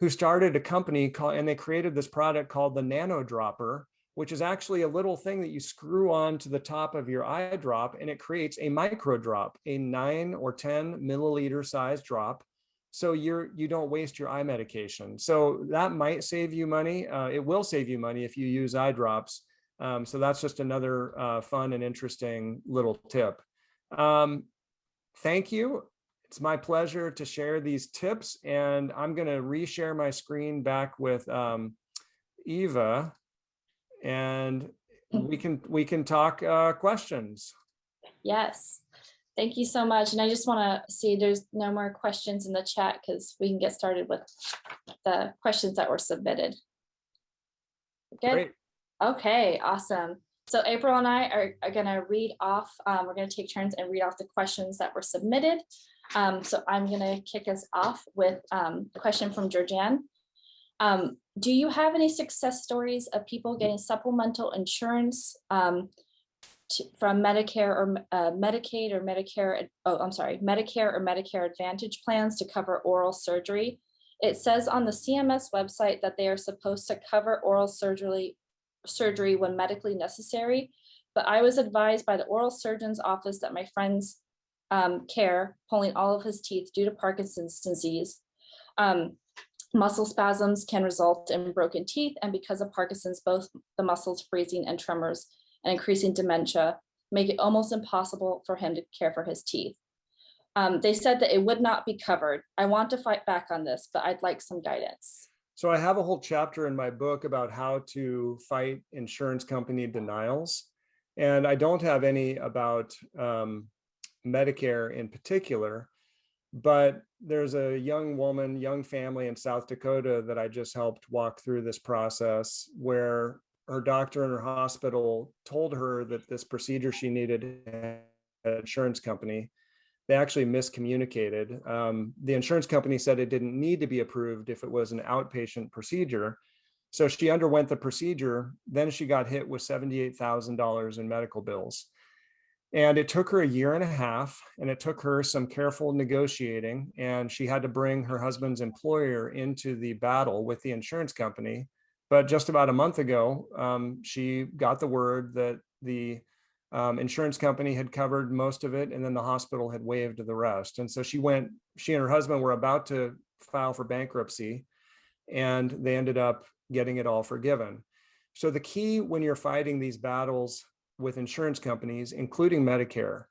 who started a company called, and they created this product called the Nanodropper, which is actually a little thing that you screw on to the top of your eye drop and it creates a micro drop, a nine or 10 milliliter size drop. So you're, you don't waste your eye medication. So that might save you money. Uh, it will save you money if you use eye drops. Um, so that's just another uh, fun and interesting little tip. Um, thank you. It's my pleasure to share these tips and I'm going to reshare my screen back with um, Eva. And we can, we can talk uh, questions. Yes, thank you so much. And I just want to see there's no more questions in the chat because we can get started with the questions that were submitted. Good. Great. Okay, awesome. So April and I are, are gonna read off, um, we're gonna take turns and read off the questions that were submitted. Um, so I'm gonna kick us off with, um, a question from Georgianne. Um, do you have any success stories of people getting supplemental insurance, um, to- from Medicare or uh, Medicaid or Medicare, oh, I'm sorry, Medicare or Medicare Advantage plans to cover oral surgery? It says on the CMS website that they are supposed to cover oral surgery surgery when medically necessary. But I was advised by the oral surgeon's office that my friend's um, care, pulling all of his teeth due to Parkinson's disease. Um, muscle spasms can result in broken teeth, and because of Parkinson's, both the muscles freezing and tremors and increasing dementia make it almost impossible for him to care for his teeth. Um, they said that it would not be covered. I want to fight back on this, but I'd like some guidance. So I have a whole chapter in my book about how to fight insurance company denials. And I don't have any about um, Medicare in particular, but there's a young woman, young family in South Dakota that I just helped walk through this process where her doctor in her hospital told her that this procedure she needed an insurance company they actually miscommunicated. Um, the insurance company said it didn't need to be approved if it was an outpatient procedure. So she underwent the procedure, then she got hit with $78,000 in medical bills. And it took her a year and a half and it took her some careful negotiating and she had to bring her husband's employer into the battle with the insurance company. But just about a month ago, um, she got the word that the um, insurance company had covered most of it and then the hospital had waived the rest. And so she went, she and her husband were about to file for bankruptcy and they ended up getting it all forgiven. So the key when you're fighting these battles with insurance companies, including Medicare,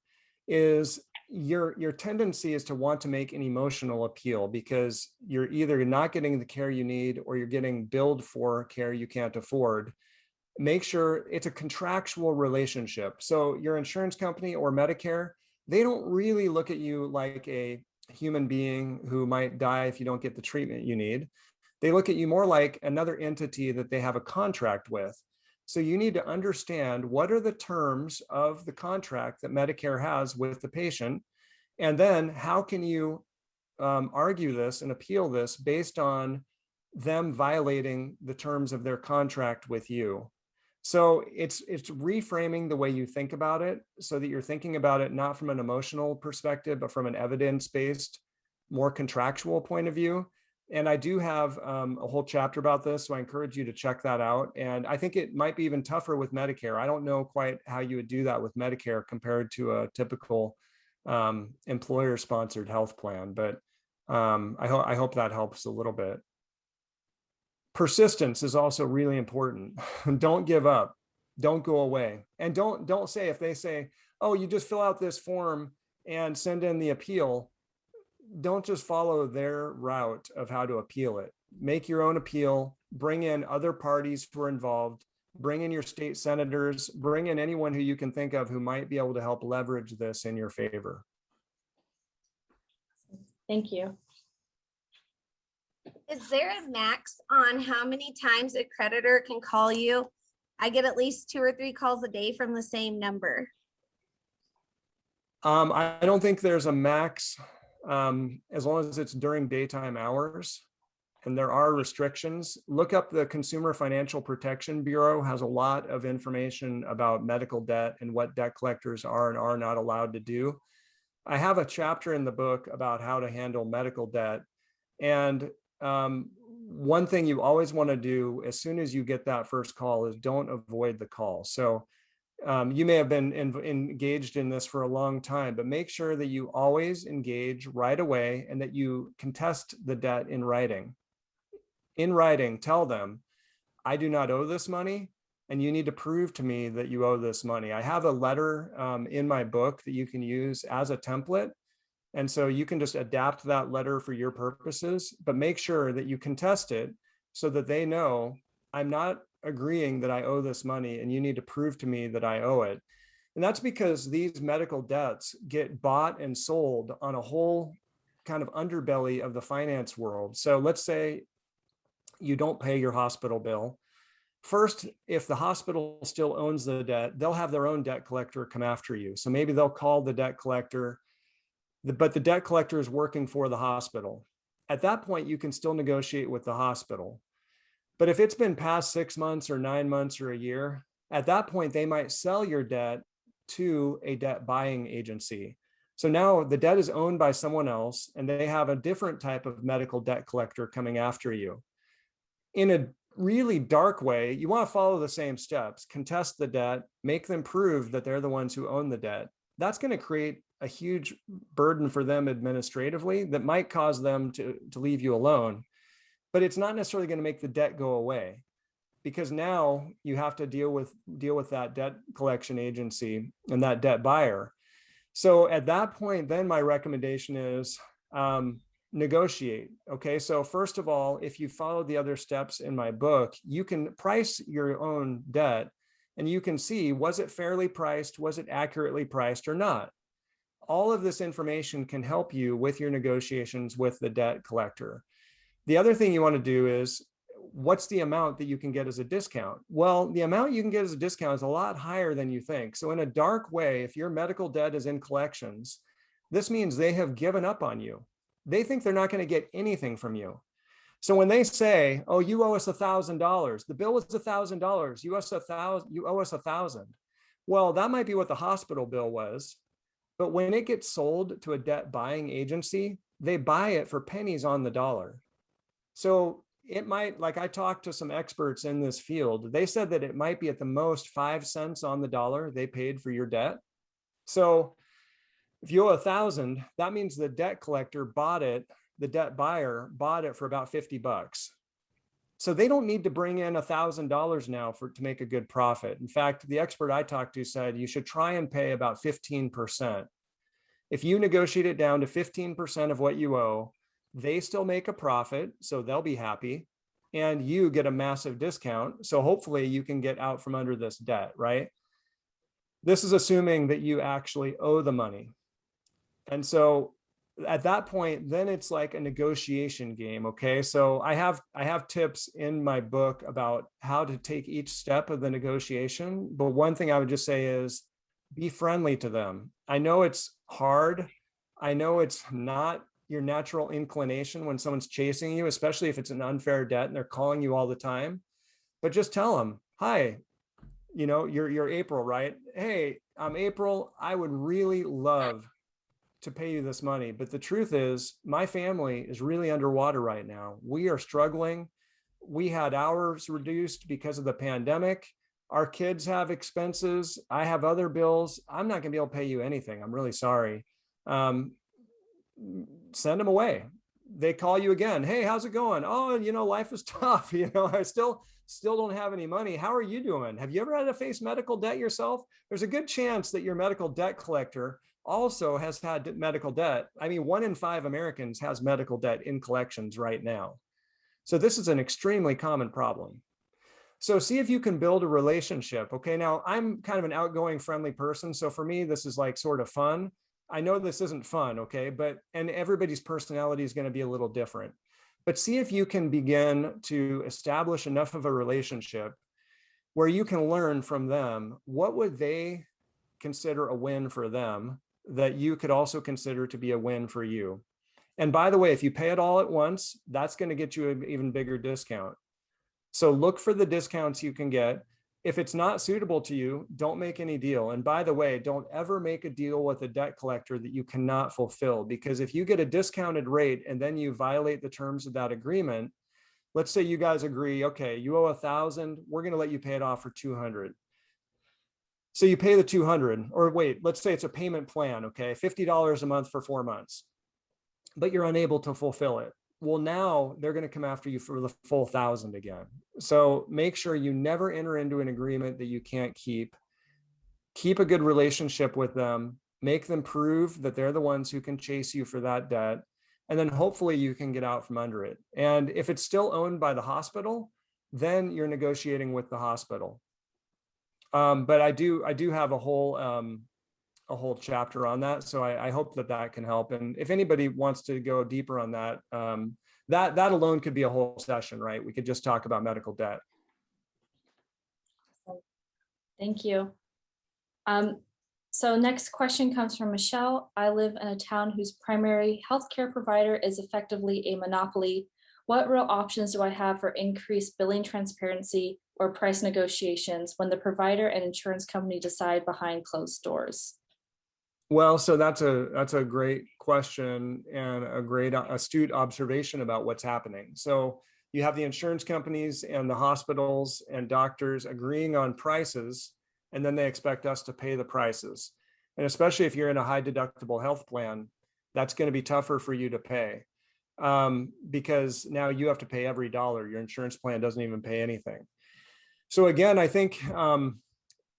is your your tendency is to want to make an emotional appeal because you're either not getting the care you need or you're getting billed for care you can't afford make sure it's a contractual relationship. So your insurance company or Medicare, they don't really look at you like a human being who might die if you don't get the treatment you need. They look at you more like another entity that they have a contract with. So you need to understand what are the terms of the contract that Medicare has with the patient. And then how can you um, argue this and appeal this based on them violating the terms of their contract with you. So it's it's reframing the way you think about it so that you're thinking about it not from an emotional perspective, but from an evidence-based, more contractual point of view. And I do have um, a whole chapter about this, so I encourage you to check that out. And I think it might be even tougher with Medicare. I don't know quite how you would do that with Medicare compared to a typical um, employer-sponsored health plan, but um, I, ho I hope that helps a little bit persistence is also really important. don't give up. Don't go away. And don't don't say if they say, "Oh, you just fill out this form and send in the appeal." Don't just follow their route of how to appeal it. Make your own appeal, bring in other parties who are involved, bring in your state senators, bring in anyone who you can think of who might be able to help leverage this in your favor. Thank you. Is there a max on how many times a creditor can call you? I get at least two or three calls a day from the same number. Um, I I don't think there's a max, um, as long as it's during daytime hours. And there are restrictions. Look up the Consumer Financial Protection Bureau has a lot of information about medical debt and what debt collectors are and are not allowed to do. I have a chapter in the book about how to handle medical debt. And um, one thing you always want to do as soon as you get that first call is don't avoid the call. So um, you may have been in, engaged in this for a long time, but make sure that you always engage right away and that you contest the debt in writing. In writing, tell them, I do not owe this money and you need to prove to me that you owe this money. I have a letter um, in my book that you can use as a template and so you can just adapt that letter for your purposes, but make sure that you contest it so that they know I'm not agreeing that I owe this money and you need to prove to me that I owe it. And that's because these medical debts get bought and sold on a whole kind of underbelly of the finance world. So let's say you don't pay your hospital bill. First, if the hospital still owns the debt, they'll have their own debt collector come after you. So maybe they'll call the debt collector, but the debt collector is working for the hospital. At that point, you can still negotiate with the hospital. But if it's been past six months or nine months or a year, at that point, they might sell your debt to a debt buying agency. So now the debt is owned by someone else and they have a different type of medical debt collector coming after you. In a really dark way, you want to follow the same steps, contest the debt, make them prove that they're the ones who own the debt. That's going to create a huge burden for them administratively that might cause them to, to leave you alone. But it's not necessarily going to make the debt go away because now you have to deal with deal with that debt collection agency and that debt buyer. So at that point, then my recommendation is um, negotiate. Okay, so first of all, if you follow the other steps in my book, you can price your own debt and you can see was it fairly priced, was it accurately priced or not. All of this information can help you with your negotiations with the debt collector. The other thing you want to do is what's the amount that you can get as a discount? Well, the amount you can get as a discount is a lot higher than you think. So in a dark way, if your medical debt is in collections, this means they have given up on you. They think they're not going to get anything from you. So when they say, "Oh, you owe us a thousand dollars," the bill was a thousand dollars. You. You owe us a thousand. Well, that might be what the hospital bill was, but when it gets sold to a debt buying agency, they buy it for pennies on the dollar. So it might, like I talked to some experts in this field, they said that it might be at the most five cents on the dollar they paid for your debt. So if you owe a thousand, that means the debt collector bought it, the debt buyer bought it for about 50 bucks. So they don't need to bring in a thousand dollars now for to make a good profit. In fact, the expert I talked to said you should try and pay about 15%. If you negotiate it down to 15% of what you owe, they still make a profit, so they'll be happy, and you get a massive discount. So hopefully you can get out from under this debt, right? This is assuming that you actually owe the money. And so at that point, then it's like a negotiation game. Okay. So I have I have tips in my book about how to take each step of the negotiation. But one thing I would just say is be friendly to them. I know it's hard. I know it's not your natural inclination when someone's chasing you, especially if it's an unfair debt and they're calling you all the time. But just tell them, hi, you know, you're you're April, right? Hey, I'm April. I would really love to pay you this money. But the truth is, my family is really underwater right now. We are struggling. We had hours reduced because of the pandemic. Our kids have expenses. I have other bills. I'm not going to be able to pay you anything. I'm really sorry. Um, send them away. They call you again. Hey, how's it going? Oh, you know, life is tough. You know, I still still don't have any money. How are you doing? Have you ever had to face medical debt yourself? There's a good chance that your medical debt collector also has had medical debt. I mean, one in five Americans has medical debt in collections right now. So this is an extremely common problem. So see if you can build a relationship. Okay, now I'm kind of an outgoing, friendly person. So for me, this is like sort of fun. I know this isn't fun, okay, but and everybody's personality is going to be a little different. But see if you can begin to establish enough of a relationship where you can learn from them what would they consider a win for them that you could also consider to be a win for you. And by the way, if you pay it all at once, that's going to get you an even bigger discount. So look for the discounts you can get. If it's not suitable to you, don't make any deal. And by the way, don't ever make a deal with a debt collector that you cannot fulfill, because if you get a discounted rate and then you violate the terms of that agreement, let's say you guys agree, okay, you owe a thousand, we're going to let you pay it off for 200. So you pay the 200 or wait, let's say it's a payment plan, okay, $50 a month for four months, but you're unable to fulfill it. Well, now they're going to come after you for the full thousand again. So make sure you never enter into an agreement that you can't keep. Keep a good relationship with them, make them prove that they're the ones who can chase you for that debt. And then hopefully you can get out from under it. And if it's still owned by the hospital, then you're negotiating with the hospital. Um, but I do, I do have a whole, um, a whole chapter on that. So I, I hope that that can help. And if anybody wants to go deeper on that, um, that, that alone could be a whole session, right? We could just talk about medical debt. Thank you. Um, so next question comes from Michelle. I live in a town whose primary healthcare provider is effectively a monopoly. What real options do I have for increased billing transparency or price negotiations when the provider and insurance company decide behind closed doors? Well, so that's a, that's a great question and a great uh, astute observation about what's happening. So you have the insurance companies and the hospitals and doctors agreeing on prices, and then they expect us to pay the prices. And especially if you're in a high deductible health plan, that's going to be tougher for you to pay. Um, because now you have to pay every dollar. Your insurance plan doesn't even pay anything. So again, I think um,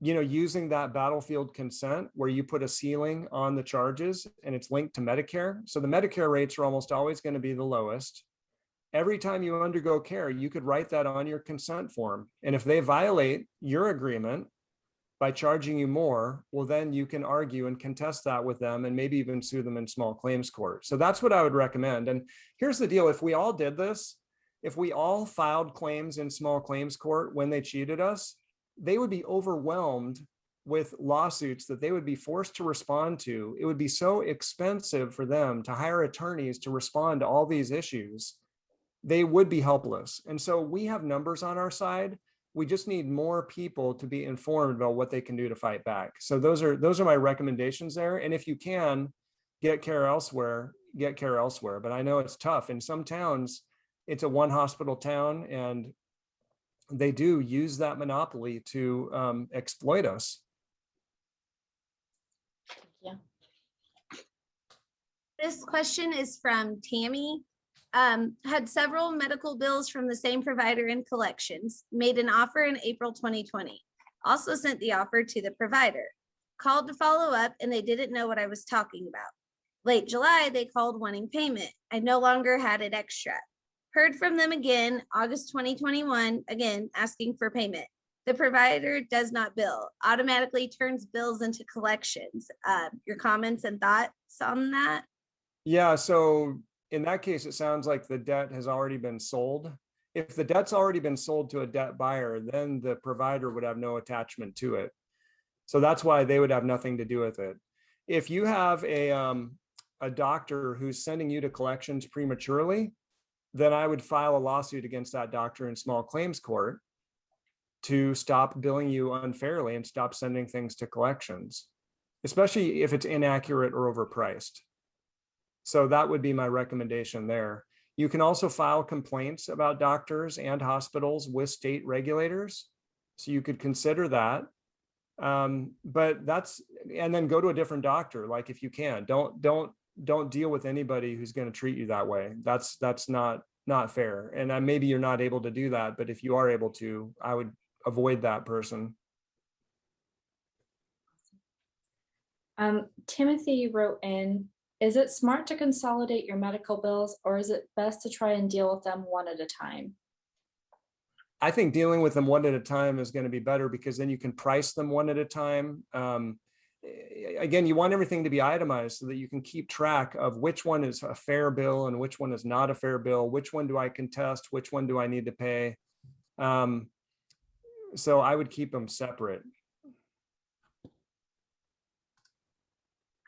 you know, using that battlefield consent where you put a ceiling on the charges and it's linked to Medicare. So the Medicare rates are almost always going to be the lowest. Every time you undergo care, you could write that on your consent form. And if they violate your agreement by charging you more, well, then you can argue and contest that with them and maybe even sue them in small claims court. So that's what I would recommend. And here's the deal. If we all did this, if we all filed claims in small claims court when they cheated us, they would be overwhelmed with lawsuits that they would be forced to respond to. It would be so expensive for them to hire attorneys to respond to all these issues. They would be helpless. And so we have numbers on our side. We just need more people to be informed about what they can do to fight back. So those are those are my recommendations there. And if you can get care elsewhere, get care elsewhere. But I know it's tough. In some towns, it's a one hospital town and they do use that monopoly to um, exploit us. Yeah. This question is from Tammy. Um, had several medical bills from the same provider in collections, made an offer in April twenty twenty. Also sent the offer to the provider. Called to follow up and they didn't know what I was talking about. Late July, they called wanting payment. I no longer had it extra. Heard from them again, August twenty twenty-one, again, asking for payment. The provider does not bill, automatically turns bills into collections. Uh, your comments and thoughts on that? Yeah, so in that case, it sounds like the debt has already been sold. If the debt's already been sold to a debt buyer, then the provider would have no attachment to it. So that's why they would have nothing to do with it. If you have a, um, a doctor who's sending you to collections prematurely, then I would file a lawsuit against that doctor in small claims court to stop billing you unfairly and stop sending things to collections, especially if it's inaccurate or overpriced. So that would be my recommendation there. You can also file complaints about doctors and hospitals with state regulators. So you could consider that. Um, but that's, and then go to a different doctor, like if you can, don't, don't, don't deal with anybody who's going to treat you that way. That's, that's not, not fair. And uh, maybe you're not able to do that, but if you are able to, I would avoid that person. Um, Timothy wrote in, is it smart to consolidate your medical bills or is it best to try and deal with them one at a time? I think dealing with them one at a time is going to be better because then you can price them one at a time. Um, again, you want everything to be itemized so that you can keep track of which one is a fair bill and which one is not a fair bill. Which one do I contest? Which one do I need to pay? Um, so I would keep them separate.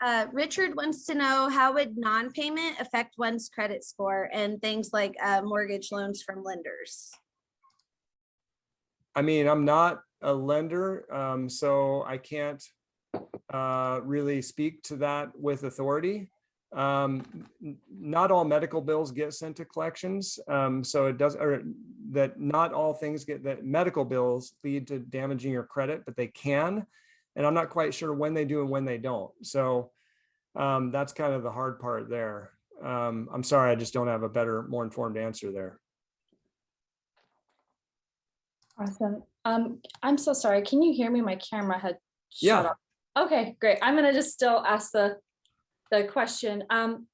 Uh, Richard wants to know how would non-payment affect one's credit score and things like uh, mortgage loans from lenders? I mean, I'm not a lender, um, so I can't uh, really speak to that with authority. Um, not all medical bills get sent to collections, um, so it does, or that not all things get, that medical bills lead to damaging your credit, but they can. And I'm not quite sure when they do and when they don't. So um, that's kind of the hard part there. Um, I'm sorry, I just don't have a better, more informed answer there. Awesome. Um, I'm so sorry. Can you hear me? My camera had Yeah. shut off. Okay, great. I'm gonna just still ask the, the question. Um,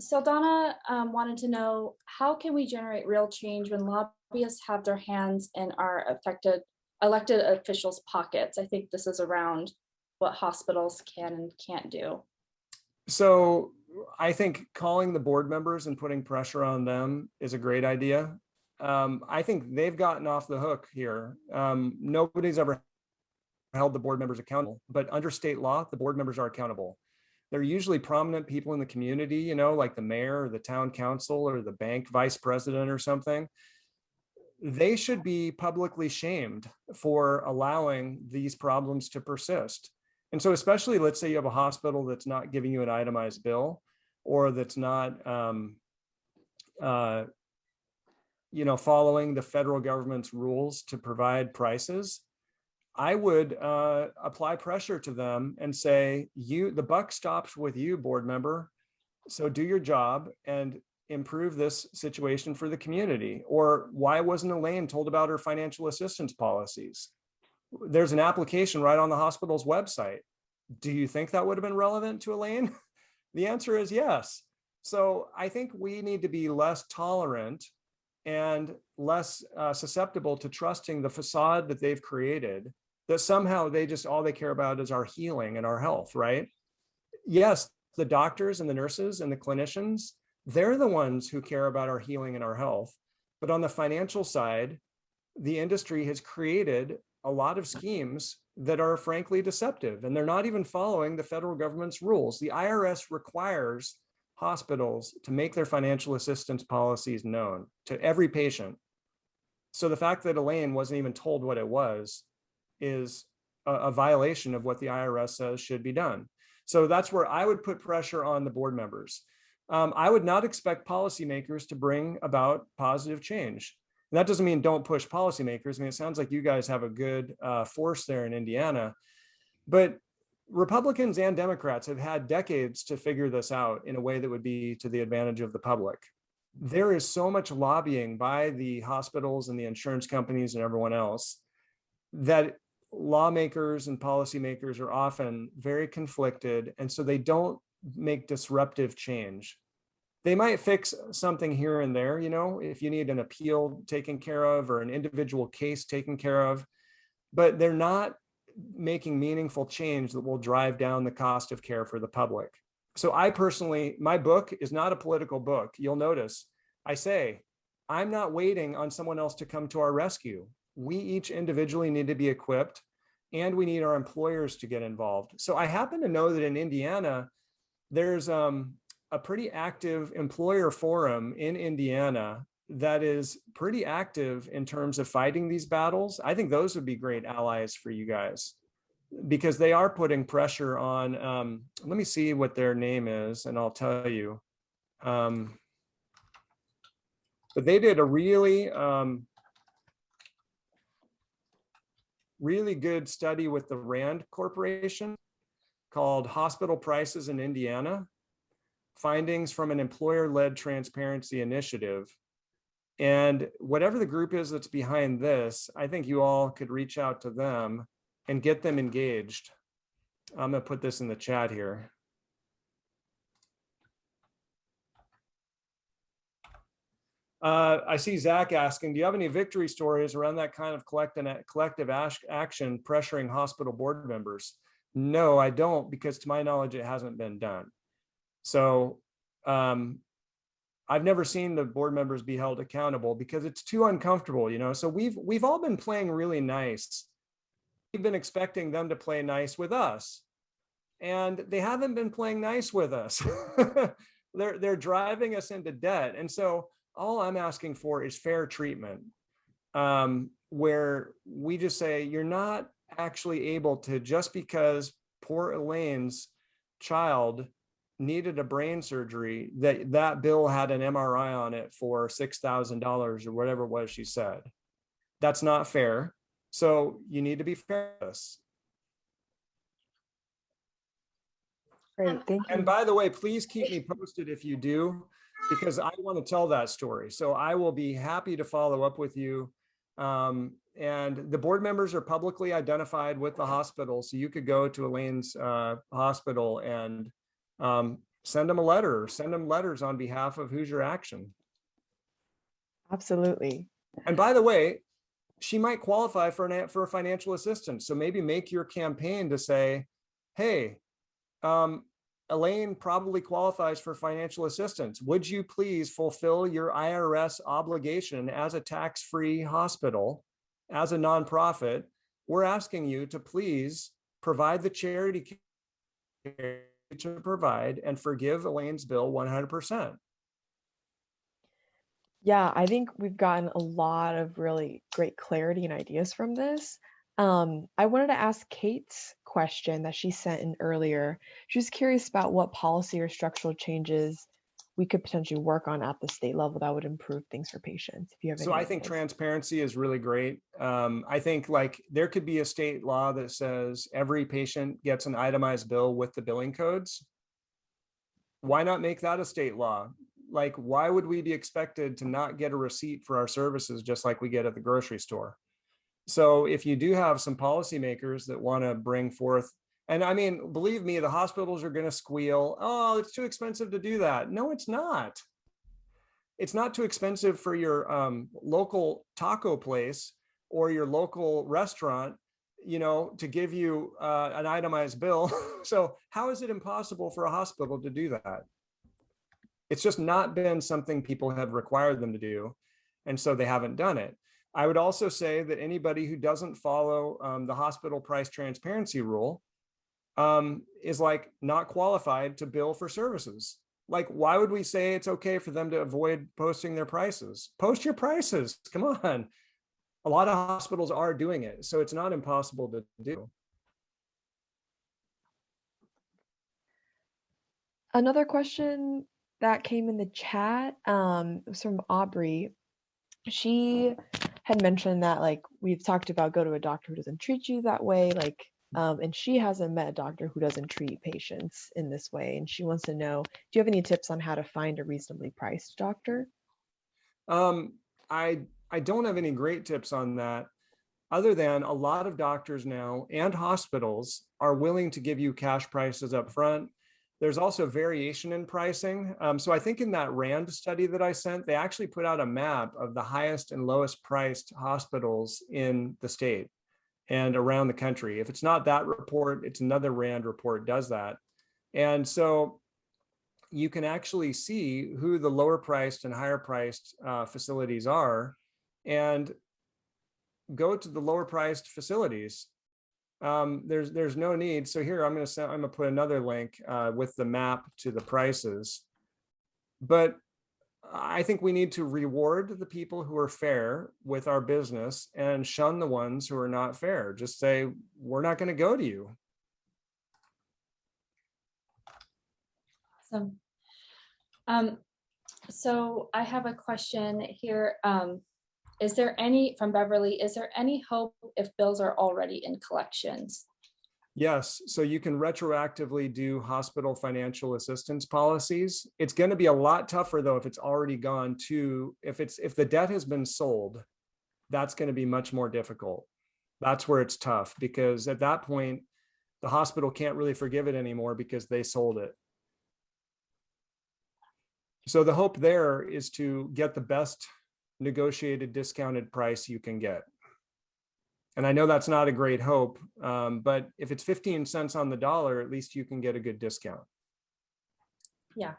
Saldana, um, wanted to know, how can we generate real change when lobbyists have their hands in our affected elected officials' pockets. I think this is around what hospitals can and can't do. So I think calling the board members and putting pressure on them is a great idea. Um, I think they've gotten off the hook here. Um, nobody's ever held the board members accountable, but under state law, the board members are accountable. They're usually prominent people in the community, you know, like the mayor or the town council or the bank vice president or something. They should be publicly shamed for allowing these problems to persist. And so especially, let's say you have a hospital that's not giving you an itemized bill or that's not, um, uh, you know, following the federal government's rules to provide prices. I would uh, apply pressure to them and say, you, the buck stops with you, board member. So do your job and improve this situation for the community. Or why wasn't Elaine told about her financial assistance policies? There's an application right on the hospital's website. Do you think that would have been relevant to Elaine? The answer is yes. So I think we need to be less tolerant and less uh, susceptible to trusting the facade that they've created that somehow they just all they care about is our healing and our health, right? Yes, the doctors and the nurses and the clinicians, they're the ones who care about our healing and our health. But on the financial side, the industry has created a lot of schemes that are frankly deceptive and they're not even following the federal government's rules. The IRS requires hospitals to make their financial assistance policies known to every patient. So the fact that Elaine wasn't even told what it was is a, a violation of what the IRS says should be done. So that's where I would put pressure on the board members. Um, I would not expect policymakers to bring about positive change. And that doesn't mean don't push policymakers. I mean, it sounds like you guys have a good uh, force there in Indiana, but Republicans and Democrats have had decades to figure this out in a way that would be to the advantage of the public. There is so much lobbying by the hospitals and the insurance companies and everyone else that lawmakers and policymakers are often very conflicted. And so they don't make disruptive change. They might fix something here and there, you know, if you need an appeal taken care of or an individual case taken care of, but they're not making meaningful change that will drive down the cost of care for the public. So I personally, my book is not a political book. You'll notice I say, I'm not waiting on someone else to come to our rescue. We each individually need to be equipped and we need our employers to get involved. So I happen to know that in Indiana, there's um, a pretty active employer forum in Indiana that is pretty active in terms of fighting these battles. I think those would be great allies for you guys because they are putting pressure on, um, let me see what their name is and I'll tell you. Um, but they did a really, um, really good study with the RAND Corporation called Hospital Prices in Indiana, Findings from an Employer-Led Transparency Initiative. And whatever the group is that's behind this, I think you all could reach out to them and get them engaged. I'm gonna put this in the chat here. Uh, I see Zach asking, do you have any victory stories around that kind of collective, action pressuring hospital board members? No, I don't, because to my knowledge, it hasn't been done. So um, I've never seen the board members be held accountable because it's too uncomfortable, you know? So we've, we've all been playing really nice. We've been expecting them to play nice with us. And they haven't been playing nice with us. they're, they're driving us into debt. And so all I'm asking for is fair treatment, um, where we just say you're not actually able to just because poor Elaine's child needed a brain surgery that that bill had an MRI on it for $6,000 or whatever it was she said. That's not fair. So you need to be fair. to this. Great, thank you. And by the way, please keep me posted if you do, because I want to tell that story. So I will be happy to follow up with you. Um, and the board members are publicly identified with the hospital. So you could go to Elaine's uh, hospital and um, send them a letter, or send them letters on behalf of Hoosier Action. Absolutely. And by the way, she might qualify for an, for financial assistance. So maybe make your campaign to say, hey, um, Elaine probably qualifies for financial assistance. Would you please fulfill your IRS obligation as a tax-free hospital, as a nonprofit? We're asking you to please provide the charity to provide and forgive Elaine's bill 100%. Yeah, I think we've gotten a lot of really great clarity and ideas from this. Um, I wanted to ask Kate's question that she sent in earlier. She was curious about what policy or structural changes we could potentially work on at the state level that would improve things for patients. If you have So I think transparency is really great. Um, I think like there could be a state law that says every patient gets an itemized bill with the billing codes. Why not make that a state law? Like, why would we be expected to not get a receipt for our services just like we get at the grocery store? So if you do have some policymakers that want to bring forth, and I mean, believe me, the hospitals are going to squeal, oh, it's too expensive to do that. No, it's not it's not too expensive for your um, local taco place or your local restaurant, you know, to give you uh, an itemized bill. so how is it impossible for a hospital to do that? It's just not been something people have required them to do. And so they haven't done it. I would also say that anybody who doesn't follow um, the hospital price transparency rule um, is like not qualified to bill for services. Like why would we say it's okay for them to avoid posting their prices? Post your prices. Come on. A lot of hospitals are doing it so it's not impossible to do. Another question that came in the chat um, was from Aubrey. She had mentioned that like we've talked about go to a doctor who doesn't treat you that way, like, um, and she hasn't met a doctor who doesn't treat patients in this way. And she wants to know, do you have any tips on how to find a reasonably priced doctor? um i i don't have any great tips on that other than a lot of doctors now and hospitals are willing to give you cash prices up front there's also variation in pricing um, so i think in that rand study that i sent they actually put out a map of the highest and lowest priced hospitals in the state and around the country if it's not that report it's another rand report does that and so you can actually see who the lower priced and higher priced uh, facilities are and go to the lower priced facilities. Um, there's there's no need. So here I'm going to I'm going to put another link uh, with the map to the prices. But I think we need to reward the people who are fair with our business and shun the ones who are not fair. Just say we're not going to go to you. Awesome. Um, so I have a question here. Um, is there any, from Beverly, is there any hope if bills are already in collections? Yes, so you can retroactively do hospital financial assistance policies. It's going to be a lot tougher though if it's already gone to, if it's, if the debt has been sold, that's going to be much more difficult. That's where it's tough because at that point, the hospital can't really forgive it anymore because they sold it. So the hope there is to get the best negotiated discounted price you can get. And I know that's not a great hope, um, but if it's 15 cents on the dollar, at least you can get a good discount. Yeah.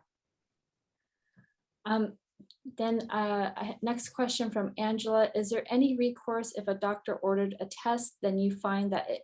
Um, then, uh, next question from Angela, is there any recourse if a doctor ordered a test, then you find that it,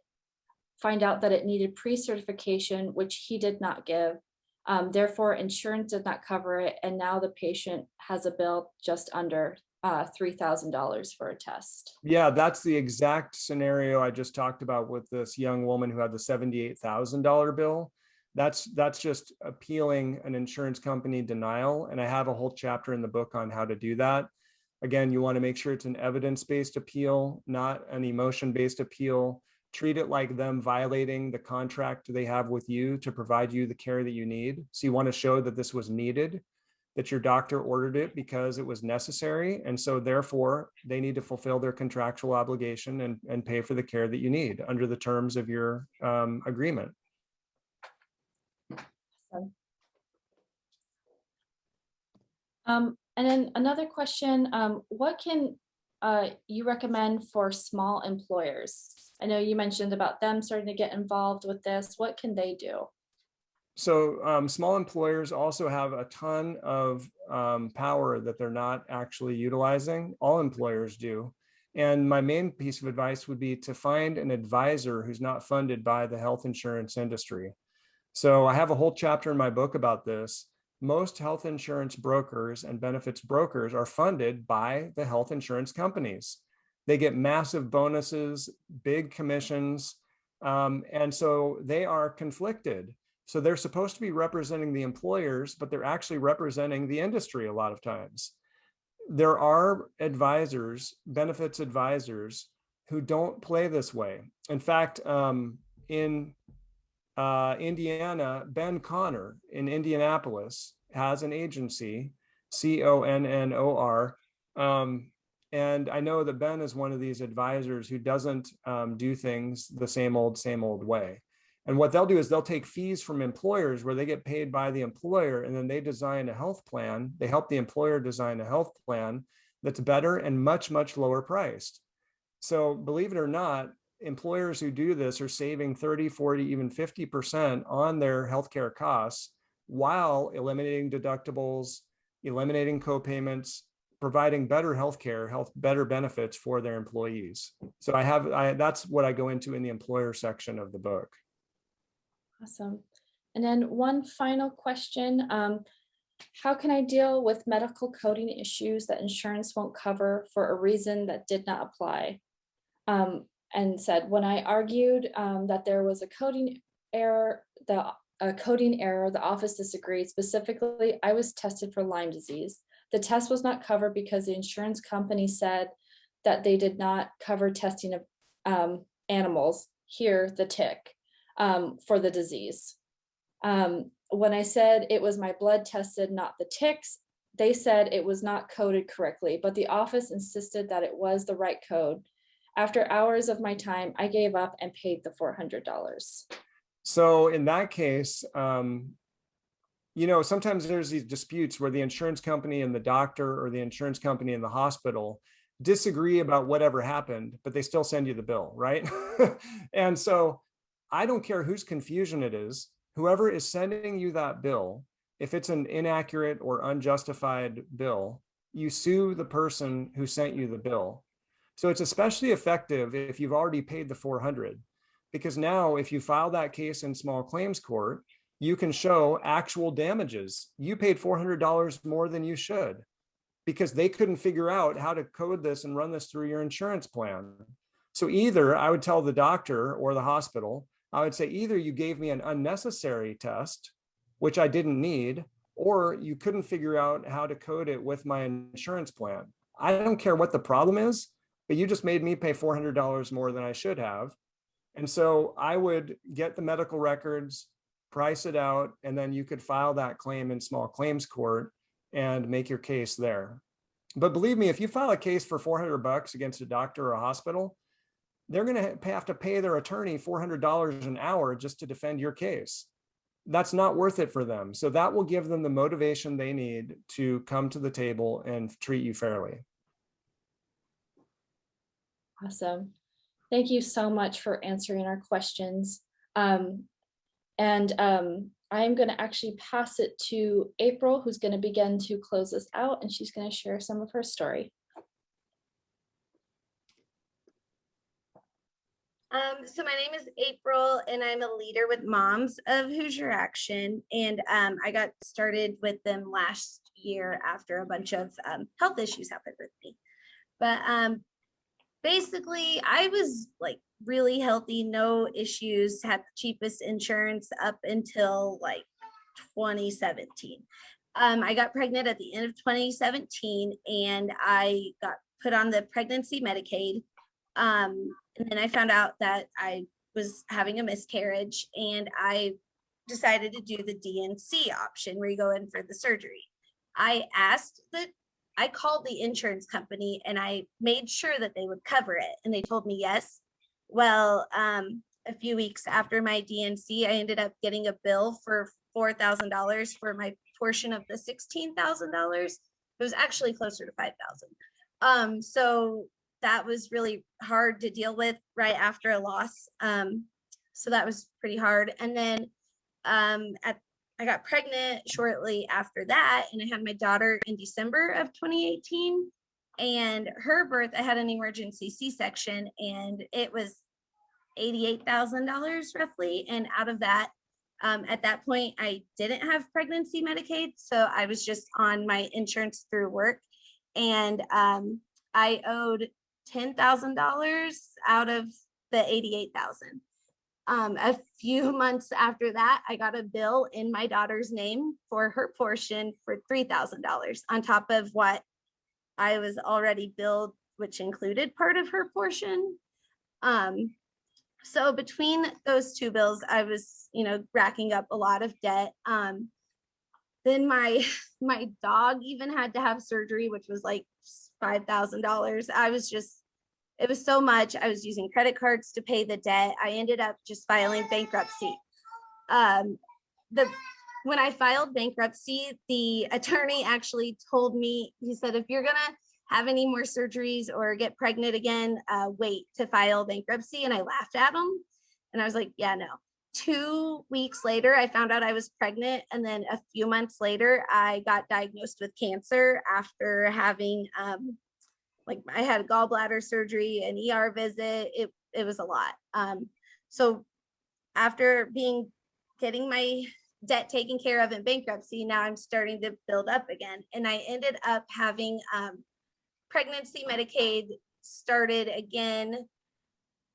find out that it needed pre-certification, which he did not give? Um, therefore, insurance did not cover it, and now the patient has a bill just under uh, $3,000 for a test. Yeah, that's the exact scenario I just talked about with this young woman who had the $78,000 bill. That's that's just appealing an insurance company denial. And I have a whole chapter in the book on how to do that. Again, you want to make sure it's an evidence-based appeal, not an emotion-based appeal. Treat it like them violating the contract they have with you to provide you the care that you need. So you want to show that this was needed that your doctor ordered it because it was necessary. And so therefore they need to fulfill their contractual obligation and, and pay for the care that you need under the terms of your um, agreement. Um, and then another question, um, what can uh, you recommend for small employers? I know you mentioned about them starting to get involved with this. What can they do? So um, small employers also have a ton of um, power that they're not actually utilizing. All employers do. And my main piece of advice would be to find an advisor who's not funded by the health insurance industry. So I have a whole chapter in my book about this. Most health insurance brokers and benefits brokers are funded by the health insurance companies. They get massive bonuses, big commissions, um, and so they are conflicted. So they're supposed to be representing the employers, but they're actually representing the industry a lot of times. There are advisors, benefits advisors, who don't play this way. In fact, um, in uh, Indiana, Ben Connor in Indianapolis has an agency, C-O-N-N-O-R. Um, and I know that Ben is one of these advisors who doesn't um, do things the same old, same old way. And what they'll do is they'll take fees from employers where they get paid by the employer and then they design a health plan. They help the employer design a health plan that's better and much, much lower priced. So believe it or not, employers who do this are saving 30, 40, even 50% on their healthcare costs while eliminating deductibles, eliminating co-payments, providing better healthcare, health, better benefits for their employees. So I have, I, that's what I go into in the employer section of the book. Awesome. And then one final question. Um, how can I deal with medical coding issues that insurance won't cover for a reason that did not apply? Um, and said, when I argued um, that there was a coding error, the a coding error, the office disagreed. Specifically, I was tested for Lyme disease. The test was not covered because the insurance company said that they did not cover testing of um, animals, here the tick, um, for the disease. Um, when I said it was my blood tested, not the ticks, they said it was not coded correctly, but the office insisted that it was the right code. After hours of my time, I gave up and paid the $400. So in that case, um, you know, sometimes there's these disputes where the insurance company and the doctor or the insurance company and the hospital disagree about whatever happened, but they still send you the bill, right? and so I don't care whose confusion it is, whoever is sending you that bill, if it's an inaccurate or unjustified bill, you sue the person who sent you the bill. So it's especially effective if you've already paid the 400 because now if you file that case in small claims court, you can show actual damages. You paid $400 more than you should because they couldn't figure out how to code this and run this through your insurance plan. So either I would tell the doctor or the hospital, I would say either you gave me an unnecessary test, which I didn't need, or you couldn't figure out how to code it with my insurance plan. I don't care what the problem is, but you just made me pay $400 more than I should have. And so I would get the medical records, price it out, and then you could file that claim in small claims court and make your case there. But believe me, if you file a case for 400 bucks against a doctor or a hospital, they're going to have to pay their attorney $400 an hour just to defend your case. That's not worth it for them. So that will give them the motivation they need to come to the table and treat you fairly. Awesome. Thank you so much for answering our questions. Um, and um, I'm going to actually pass it to April, who's going to begin to close us out, and she's going to share some of her story. Um, so my name is April and I'm a leader with Moms of Hoosier Action. And um, I got started with them last year after a bunch of um, health issues happened with me. But um, basically I was like really healthy, no issues, had the cheapest insurance up until like 2017. Um, I got pregnant at the end of 2017 and I got put on the pregnancy Medicaid. And then I found out that I was having a miscarriage and I decided to do the D&C option where you go in for the surgery. I asked the, I called the insurance company and I made sure that they would cover it and they told me yes. Well, um, a few weeks after my D&C, I ended up getting a bill for $4,000 for my portion of the $16,000. It was actually closer to 5,000. Um, so that was really hard to deal with right after a loss. Um, so that was pretty hard. And then um, at I got pregnant shortly after that, and I had my daughter in December of 2018. And her birth, I had an emergency C-section, and it was $88,000 roughly. And out of that, um, at that point, I didn't have pregnancy Medicaid, so I was just on my insurance through work, and um, I owed ten thousand dollars out of the eighty-eight thousand. Um, a few months after that, I got a bill in my daughter's name for her portion for three thousand dollars on top of what I was already billed, which included part of her portion. Um, so between those two bills, I was, you know, racking up a lot of debt. Um, then my my dog even had to have surgery, which was like five thousand dollars. I was just, it was so much. I was using credit cards to pay the debt. I ended up just filing bankruptcy. Um, the when I filed bankruptcy, the attorney actually told me, he said, if you're gonna have any more surgeries or get pregnant again, uh, wait to file bankruptcy. And I laughed at him. And I was like, yeah, no. Two weeks later, I found out I was pregnant. And then a few months later, I got diagnosed with cancer after having, um, like, I had gallbladder surgery, an ER visit. It, it was a lot. Um, so after being, getting my debt taken care of in bankruptcy, now I'm starting to build up again. And I ended up having, um, pregnancy Medicaid started again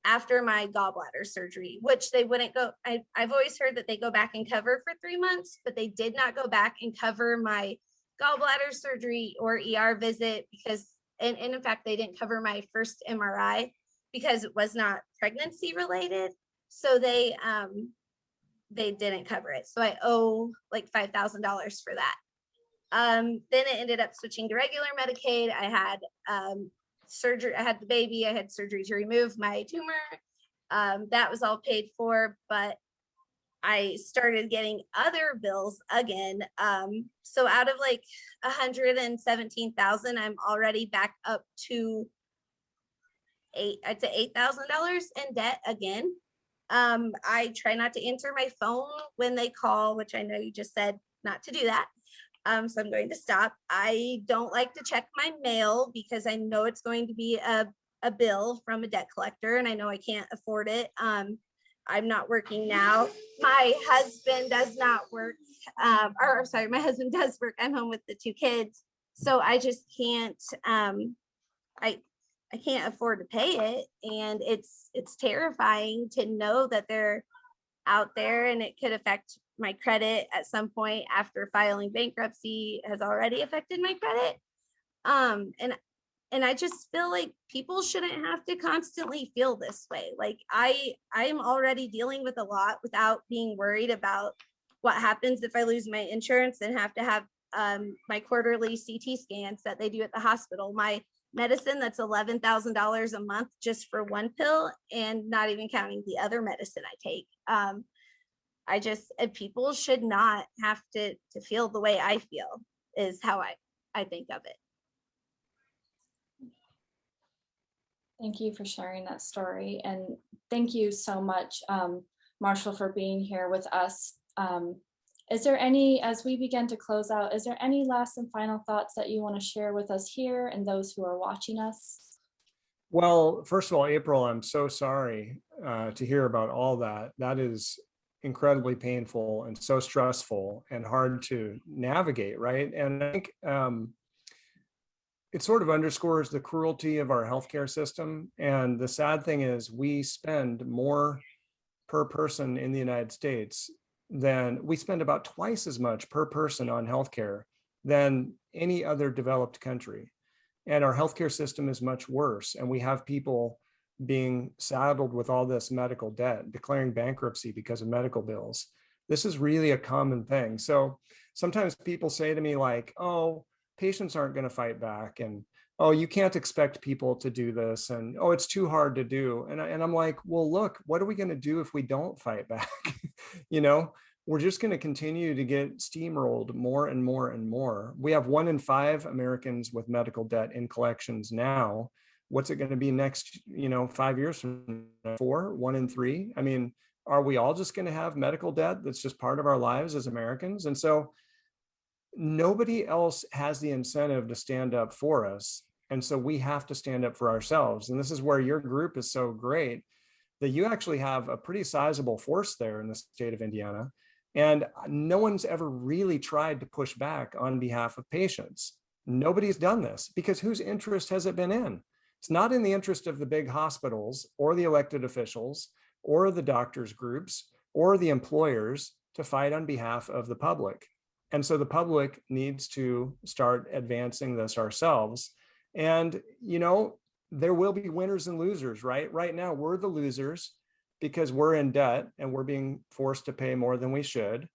after my gallbladder surgery, which they wouldn't go, I, I've always heard that they go back and cover for three months, but they did not go back and cover my gallbladder surgery or ER visit because, and, and in fact, they didn't cover my first MRI because it was not pregnancy related. So they, um, they didn't cover it. So I owe like $5,000 for that. Um, then it ended up switching to regular Medicaid. I had um, surgery, I had the baby, I had surgery to remove my tumor. Um, that was all paid for, but I started getting other bills again. Um, so out of like 117,000, I'm already back up to eight, I'd say $8,000 in debt again. Um, I try not to answer my phone when they call, which I know you just said not to do that. Um, so I'm going to stop. I don't like to check my mail because I know it's going to be a, a bill from a debt collector and I know I can't afford it. Um, I'm not working now. My husband does not work, um, or sorry, my husband does work. I'm home with the two kids. So I just can't, um, I, I can't afford to pay it. And it's, it's terrifying to know that they're out there and it could affect my credit at some point after filing bankruptcy has already affected my credit. Um, and and I just feel like people shouldn't have to constantly feel this way. Like I I'm already dealing with a lot without being worried about what happens if I lose my insurance and have to have um, my quarterly CT scans that they do at the hospital. My medicine that's $11,000 a month just for one pill and not even counting the other medicine I take. Um, I just, people should not have to, to feel the way I feel is how I, I think of it. Thank you for sharing that story and thank you so much, um, Marshall, for being here with us. Um, is there any, as we begin to close out, is there any last and final thoughts that you want to share with us here and those who are watching us? Well, first of all, April, I'm so sorry uh, to hear about all that. That is incredibly painful and so stressful and hard to navigate, right? And I think um, it sort of underscores the cruelty of our healthcare system. And the sad thing is we spend more per person in the United States than we spend about twice as much per person on healthcare than any other developed country. And our healthcare system is much worse. And we have people being saddled with all this medical debt, declaring bankruptcy because of medical bills. This is really a common thing. So sometimes people say to me like, oh, patients aren't going to fight back. And, oh, you can't expect people to do this. And, oh, it's too hard to do. And, I, and I'm like, well, look, what are we going to do if we don't fight back? you know, we're just going to continue to get steamrolled more and more and more. We have one in five Americans with medical debt in collections now. What's it going to be next, you know, five years from now? Four, one in three? I mean, are we all just going to have medical debt that's just part of our lives as Americans? And so nobody else has the incentive to stand up for us. And so we have to stand up for ourselves. And this is where your group is so great that you actually have a pretty sizable force there in the state of Indiana. And no one's ever really tried to push back on behalf of patients. Nobody's done this because whose interest has it been in? It's not in the interest of the big hospitals or the elected officials or the doctors groups or the employers to fight on behalf of the public. And so the public needs to start advancing this ourselves. And, you know, there will be winners and losers, right? Right now, we're the losers because we're in debt and we're being forced to pay more than we should.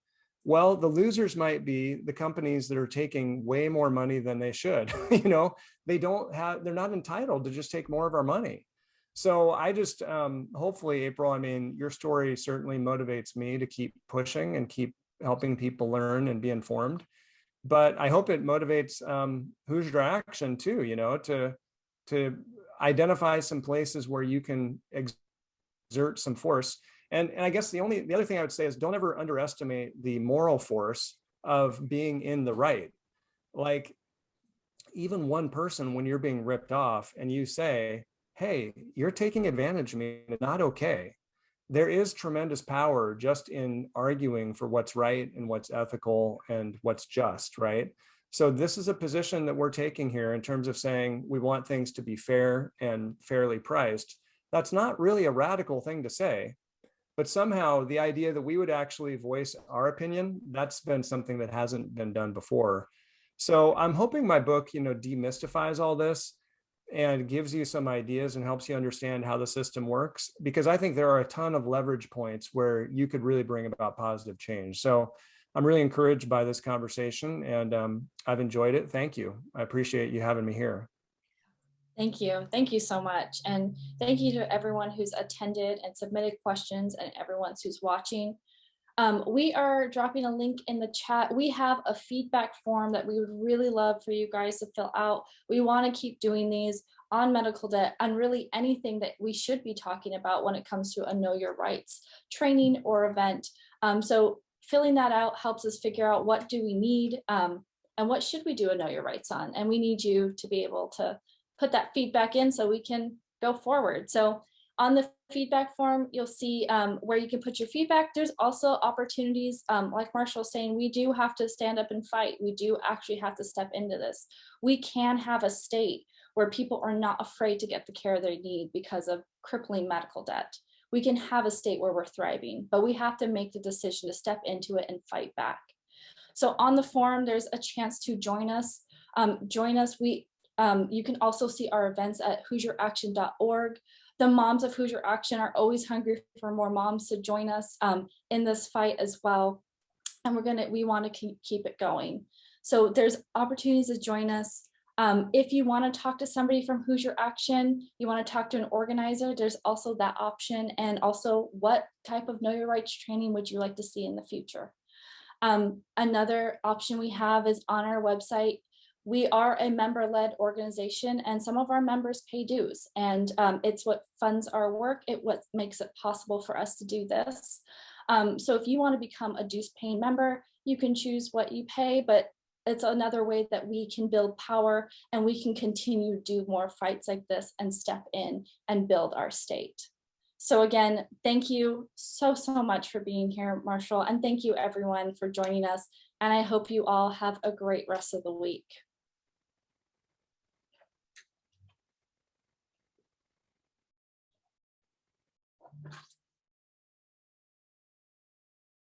Well, the losers might be the companies that are taking way more money than they should. you know, they don't have, they're not entitled to just take more of our money. So I just, um, hopefully, April, I mean, your story certainly motivates me to keep pushing and keep helping people learn and be informed. But I hope it motivates um, Hoosier Action too, you know, to, to identify some places where you can exert some force. And, and I guess the only, the other thing I would say is don't ever underestimate the moral force of being in the right. Like even one person, when you're being ripped off and you say, hey, you're taking advantage of me, not okay. There is tremendous power just in arguing for what's right and what's ethical and what's just, right? So this is a position that we're taking here in terms of saying we want things to be fair and fairly priced that's not really a radical thing to say. But somehow the idea that we would actually voice our opinion, that's been something that hasn't been done before. So I'm hoping my book, you know, demystifies all this and gives you some ideas and helps you understand how the system works, because I think there are a ton of leverage points where you could really bring about positive change. So I'm really encouraged by this conversation and um, I've enjoyed it. Thank you. I appreciate you having me here. Thank you. Thank you so much. And thank you to everyone who's attended and submitted questions and everyone who's watching. Um, we are dropping a link in the chat. We have a feedback form that we would really love for you guys to fill out. We want to keep doing these on medical debt and really anything that we should be talking about when it comes to a know your rights training or event. Um, so filling that out helps us figure out what do we need um, and what should we do a know your rights on. And we need you to be able to put that feedback in so we can go forward. So on the feedback form, you'll see um, where you can put your feedback. There's also opportunities, um, like Marshall saying, we do have to stand up and fight. We do actually have to step into this. We can have a state where people are not afraid to get the care they need because of crippling medical debt. We can have a state where we're thriving, but we have to make the decision to step into it and fight back. So on the forum, there's a chance to join us. Um, join us. We um, you can also see our events at HoosierAction.org. The moms of Hoosier Action are always hungry for more moms to join us um, in this fight as well. And we're gonna, we wanna keep it going. So there's opportunities to join us. Um, if you wanna talk to somebody from Hoosier Action, you wanna talk to an organizer, there's also that option. And also what type of know your rights training would you like to see in the future? Um, another option we have is on our website, we are a member-led organization and some of our members pay dues and um, it's what funds our work it what makes it possible for us to do this um, so if you want to become a dues paying member you can choose what you pay but it's another way that we can build power and we can continue to do more fights like this and step in and build our state so again, thank you so, so much for being here, Marshall, and thank you everyone for joining us. And I hope you all have a great rest of the week.